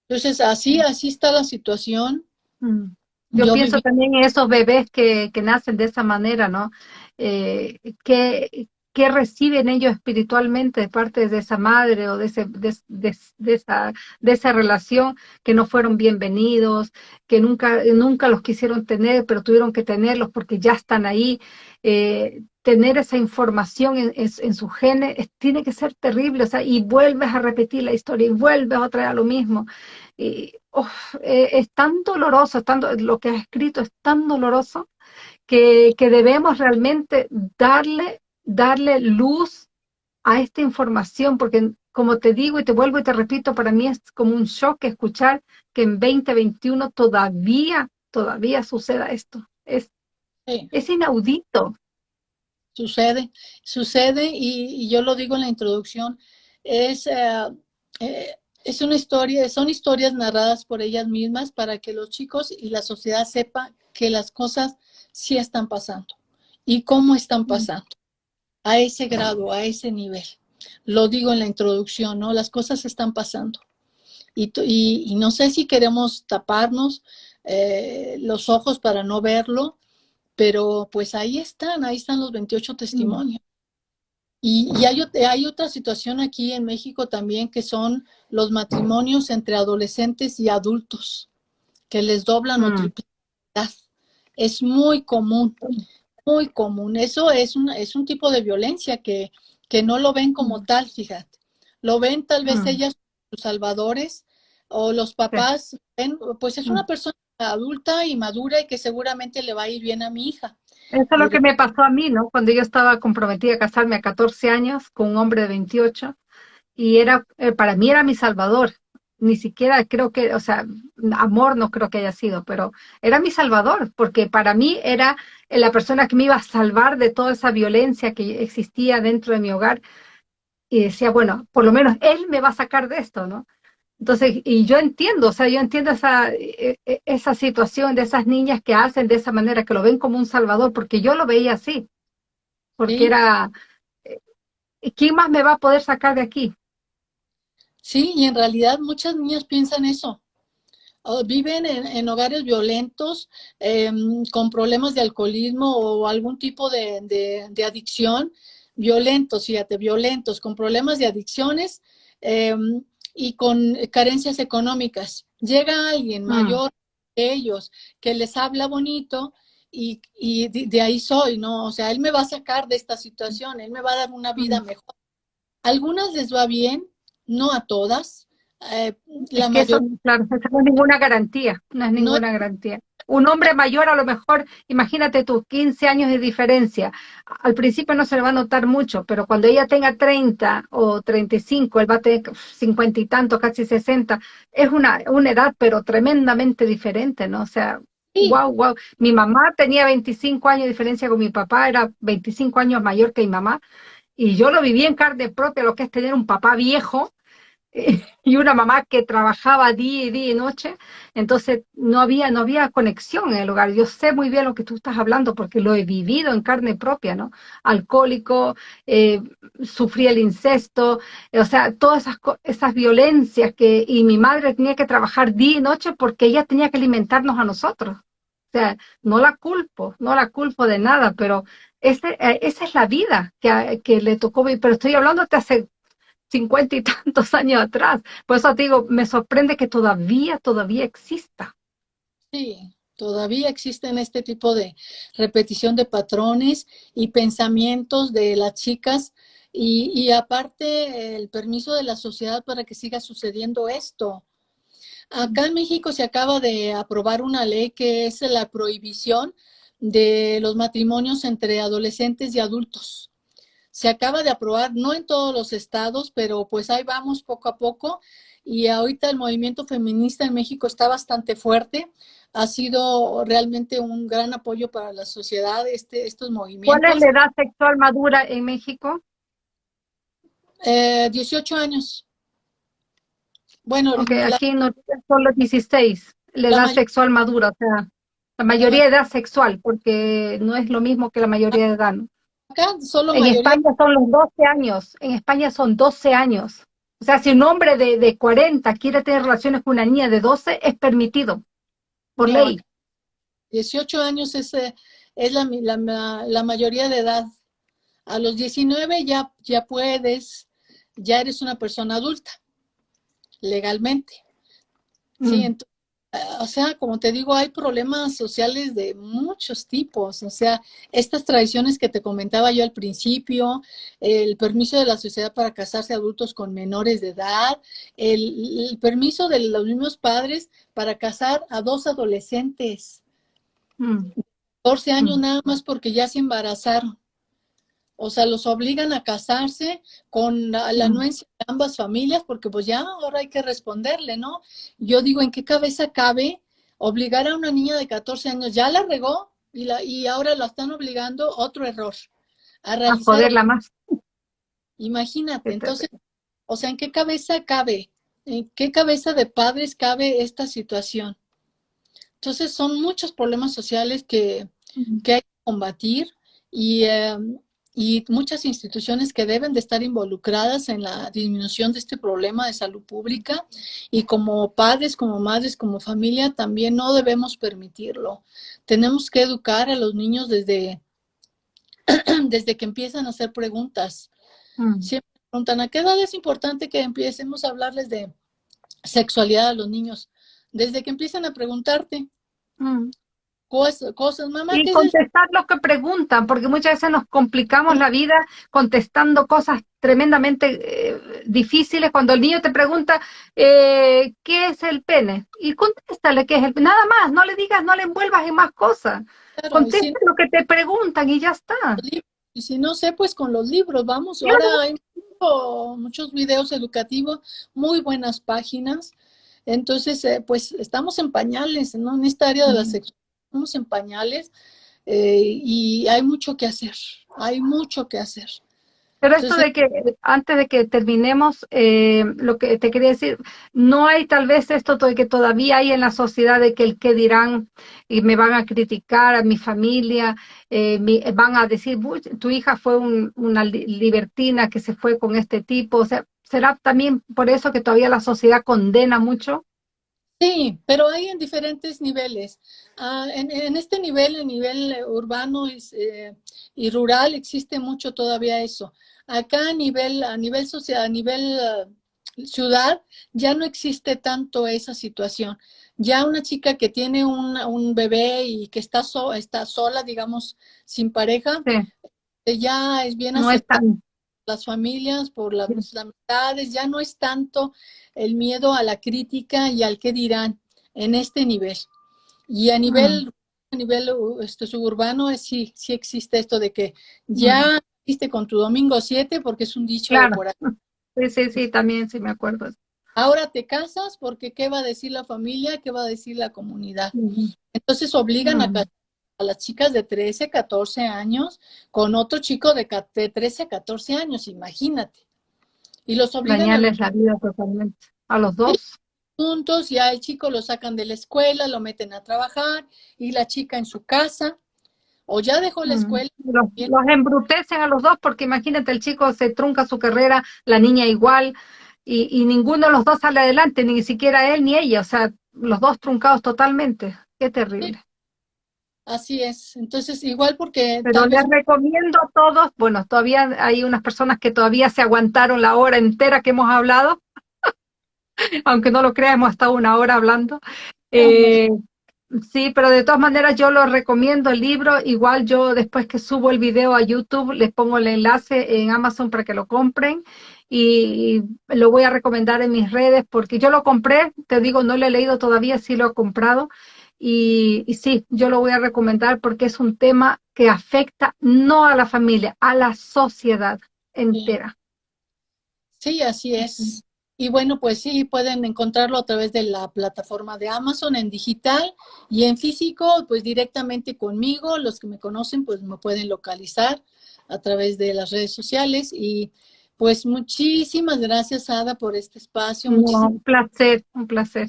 Entonces, así, así está la situación. Mm. Yo, pienso también en esos bebés que, que, nacen de esa manera, ¿no? Eh, que, ¿Qué reciben ellos espiritualmente de parte de esa madre o de, esa, de esa relación que no fueron bienvenidos, que nunca, nunca los quisieron tener, pero tuvieron que tenerlos porque ya están ahí? Eh, tener esa información en, en, su genes tiene que ser terrible, o sea, y vuelves a repetir la historia y vuelves a traer lo mismo. Y, eh, es tan doloroso, lo que has escrito es tan doloroso que, que debemos realmente darle darle luz a esta información, porque como te digo y te vuelvo y te repito, para mí es como un shock escuchar que en 2021 todavía, todavía suceda esto. Es, es inaudito. Sucede, sucede y, yo lo digo en la introducción, es, eh, eh, es una historia, son historias narradas por ellas mismas para que los chicos y la sociedad sepan que las cosas sí están pasando y cómo están pasando a ese grado, a ese nivel. Lo digo en la introducción, ¿no? Las cosas están pasando. Y, y, no sé si queremos taparnos eh, los ojos para no verlo, pero pues ahí están, ahí están los 28 testimonios. Y, y hay, hay, otra situación aquí en México también que son los matrimonios entre adolescentes y adultos, que les doblan o mm. triplican. Es muy común muy común. Eso es un, es un tipo de violencia que, que no lo ven como tal, fíjate. Lo ven tal vez mm. ellas, sus salvadores, o los papás ven, pues es una mm. persona adulta y madura y que seguramente le va a ir bien a mi hija. Eso es lo que me pasó a mí, ¿no? Cuando yo estaba comprometida a casarme a 14 años con un hombre de 28 y era, eh, para mí era mi salvador ni siquiera creo que, o sea, amor no creo que haya sido, pero era mi salvador, porque para mí era la persona que me iba a salvar de toda esa violencia que existía dentro de mi hogar. y decía, bueno, por lo menos él me va a sacar de esto, ¿no? Entonces, y yo entiendo, o sea, yo entiendo esa, e, e, esa situación de esas niñas que hacen de esa manera, que lo ven como un salvador, porque yo lo veía así, porque era, eh, ¿quién más me va a poder sacar de aquí? Sí, y en realidad muchas niñas piensan eso. viven en, hogares violentos, em, con problemas de alcoholismo o algún tipo de, de adicción, violentos, fíjate, violentos, con problemas de adicciones, em, y con carencias económicas. Llega alguien mm. mayor que ellos que les habla bonito y, de, ahí soy, ¿no? O sea, él me va a sacar de esta situación, él me va a dar una vida mm. mejor. algunas les va bien, no a todas. Eh, la mayor... claro, no es ninguna garantía, no es ninguna garantía un hombre mayor a lo mejor, imagínate tú, 15 años de diferencia. Al principio no se le va a notar mucho, pero cuando ella tenga 30 o 35, él va a tener 50 y tanto, casi 60. Es una, una edad, pero tremendamente diferente, ¿no? O sea, wow, wow. Mi mamá tenía 25 años de diferencia con mi papá, era 25 años mayor que mi mamá. Y yo lo viví en carne propia, lo que es tener un papá viejo, y una mamá que trabajaba día y día y noche, entonces no había, no había conexión en el hogar. Yo sé muy bien lo que tú estás hablando porque lo he vivido en carne propia, ¿no? Alcohólico, eh, sufrí el incesto, o sea, todas esas, esas violencias que, y mi madre tenía que trabajar día y noche porque ella tenía que alimentarnos a nosotros. O sea, no la culpo, no la culpo de nada, pero ese, eh, esa es la vida que, que le tocó vivir. Pero estoy hablando de hace cincuenta y tantos años atrás. Por eso te digo, me sorprende que todavía, todavía exista. Sí, todavía existen este tipo de repetición de patrones y pensamientos de las chicas y, y aparte el permiso de la sociedad para que siga sucediendo esto. Acá en México se acaba de aprobar una ley que es la prohibición de los matrimonios entre adolescentes y adultos se acaba de aprobar, no en todos los estados, pero pues ahí vamos poco a poco. Y ahorita el movimiento feminista en México está bastante fuerte. Ha sido realmente un gran apoyo para la sociedad este, estos movimientos. ¿Cuál es la edad sexual madura en México? Eh, 18 años. Bueno, aquí no son los 16, la, edad sexual madura, o sea, la mayoría de edad sexual, porque no es lo mismo que la mayoría de edad. ¿no? En España son los 12 años, en España son 12 años. O sea, si un hombre de, de 40 quiere tener relaciones con una niña de 12, es permitido, por ley. 18 años es, eh, es la, la, mayoría de edad. A los 19 ya, ya puedes, ya eres una persona adulta, legalmente. Sí, mm. entonces, o sea, como te digo, hay problemas sociales de muchos tipos. O sea, estas tradiciones que te comentaba yo al principio, el permiso de la sociedad para casarse adultos con menores de edad, el, permiso de los mismos padres para casar a dos adolescentes. 14 mm. años mm. nada más porque ya se embarazaron. O sea, los obligan a casarse con la, anuencia de ambas familias porque pues ya ahora hay que responderle, ¿no? Yo digo, ¿en qué cabeza cabe obligar a una niña de 14 años? Ya la regó y, la, y ahora la están obligando, otro error. A, poderla más. Imagínate, entonces, o sea, ¿en qué cabeza cabe? ¿En qué cabeza de padres cabe esta situación? Entonces, son muchos problemas sociales que, que hay que combatir y... Em, y muchas instituciones que deben de estar involucradas en la disminución de este problema de salud pública y como padres, como madres, como familia también no debemos permitirlo. Tenemos que educar a los niños desde, desde que empiezan a hacer preguntas. Mm. Siempre preguntan, ¿a qué edad es importante que empecemos a hablarles de sexualidad a los niños? Desde que empiezan a preguntarte. Mm cosas, mamá. Y contestar lo que preguntan, porque muchas veces nos complicamos la vida contestando cosas tremendamente eh, difíciles. Cuando el niño te pregunta, eh, ¿qué es el pene? Y contéstale qué es el pene. Nada más, no le digas, no le envuelvas en más cosas. Contesta lo que te preguntan y ya está. Y si no sé, pues con los libros, vamos. Ahora hay muchos videos educativos, muy buenas páginas. Entonces, eh, pues estamos en pañales, ¿no? En esta área de la sexualidad en pañales eh, y hay mucho que hacer, hay mucho que hacer. Pero esto de que, antes de que terminemos, eh, lo que te quería decir, no hay tal vez esto de que todavía hay en la sociedad de que el que dirán y me van a criticar a mi familia, eh, van a decir, tu hija fue una libertina que se fue con este tipo, o sea, ¿será también por eso que todavía la sociedad condena mucho? Sí, pero hay en diferentes niveles. Ah, en, este nivel, el nivel urbano eh, y rural, existe mucho todavía eso. Acá a nivel, a nivel social, a nivel ah, ciudad, ya no existe tanto esa situación. Ya una chica que tiene un, bebé y que está, está sola, digamos, sin pareja, eh, ya es bien no las familias, por las, amistades, ya no es tanto el miedo a la crítica y al qué dirán en este nivel. Y a nivel, a nivel este, suburbano es, sí, sí existe esto de que ya viste con tu domingo 7 porque es un dicho por Sí, sí, sí, también sí me acuerdo. Ahora te casas porque ¿qué va a decir la familia? ¿Qué va a decir la comunidad? Entonces obligan a casar a las chicas de 13, 14 años con otro chico de, 13, 14 años, imagínate. Y los obligan a... la vida totalmente, a los dos. Juntos, ya el chico lo sacan de la escuela, lo meten a trabajar, y la chica en su casa, o ya dejó la escuela. Los, embrutecen a los dos porque imagínate, el chico se trunca su carrera, la niña igual, y, y ninguno de los dos sale adelante, ni siquiera él ni ella, o sea, los dos truncados totalmente. Qué terrible. Así es, entonces igual porque... Pero les recomiendo a todos, bueno, todavía hay unas personas que todavía se aguantaron la hora entera que hemos hablado, aunque no lo crea, hemos estado una hora hablando. Eh, sí, pero de todas maneras yo lo recomiendo el libro, igual yo después que subo el video a YouTube les pongo el enlace en Amazon para que lo compren. Y lo voy a recomendar en mis redes porque yo lo compré, te digo, no lo he leído todavía, sí lo he comprado y, sí, yo lo voy a recomendar porque es un tema que afecta no a la familia, a la sociedad entera. Sí, así es. Y bueno, pues sí, pueden encontrarlo a través de la plataforma de Amazon en digital y en físico, pues directamente conmigo. Los que me conocen, pues me pueden localizar a través de las redes sociales. Y pues muchísimas gracias, Ada, por este espacio. un placer, un placer.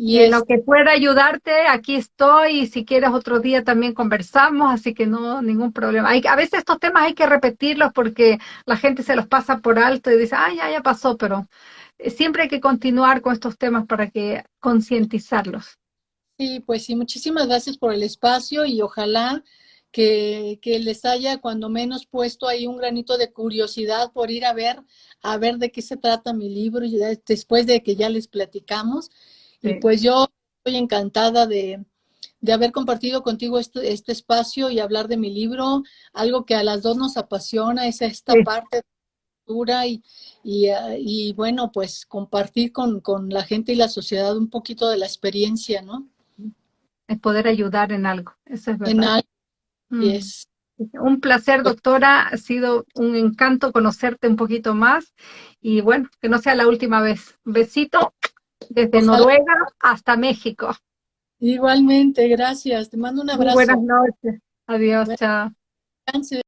Y en lo que pueda ayudarte, aquí estoy, y si quieres otro día también conversamos, así que no, ningún problema. Hay, a veces estos temas hay que repetirlos porque la gente se los pasa por alto y dice, ah, ya, ya pasó, pero eh, siempre hay que continuar con estos temas para que concientizarlos. Sí, pues sí, muchísimas gracias por el espacio y ojalá que, que, les haya cuando menos puesto ahí un granito de curiosidad por ir a ver, a ver de qué se trata mi libro y después de que ya les platicamos y pues yo estoy encantada de, haber compartido contigo este, este, espacio y hablar de mi libro, algo que a las dos nos apasiona, es esta parte de la cultura y, y, bueno, pues compartir con, la gente y la sociedad un poquito de la experiencia, ¿no? Es poder ayudar en algo, eso es verdad. En algo, mm. Un placer, doctora, ha sido un encanto conocerte un poquito más y bueno, que no sea la última vez. Besito desde Noruega hasta México. Igualmente, gracias. Te mando un abrazo. buenas noches. Adiós, chao.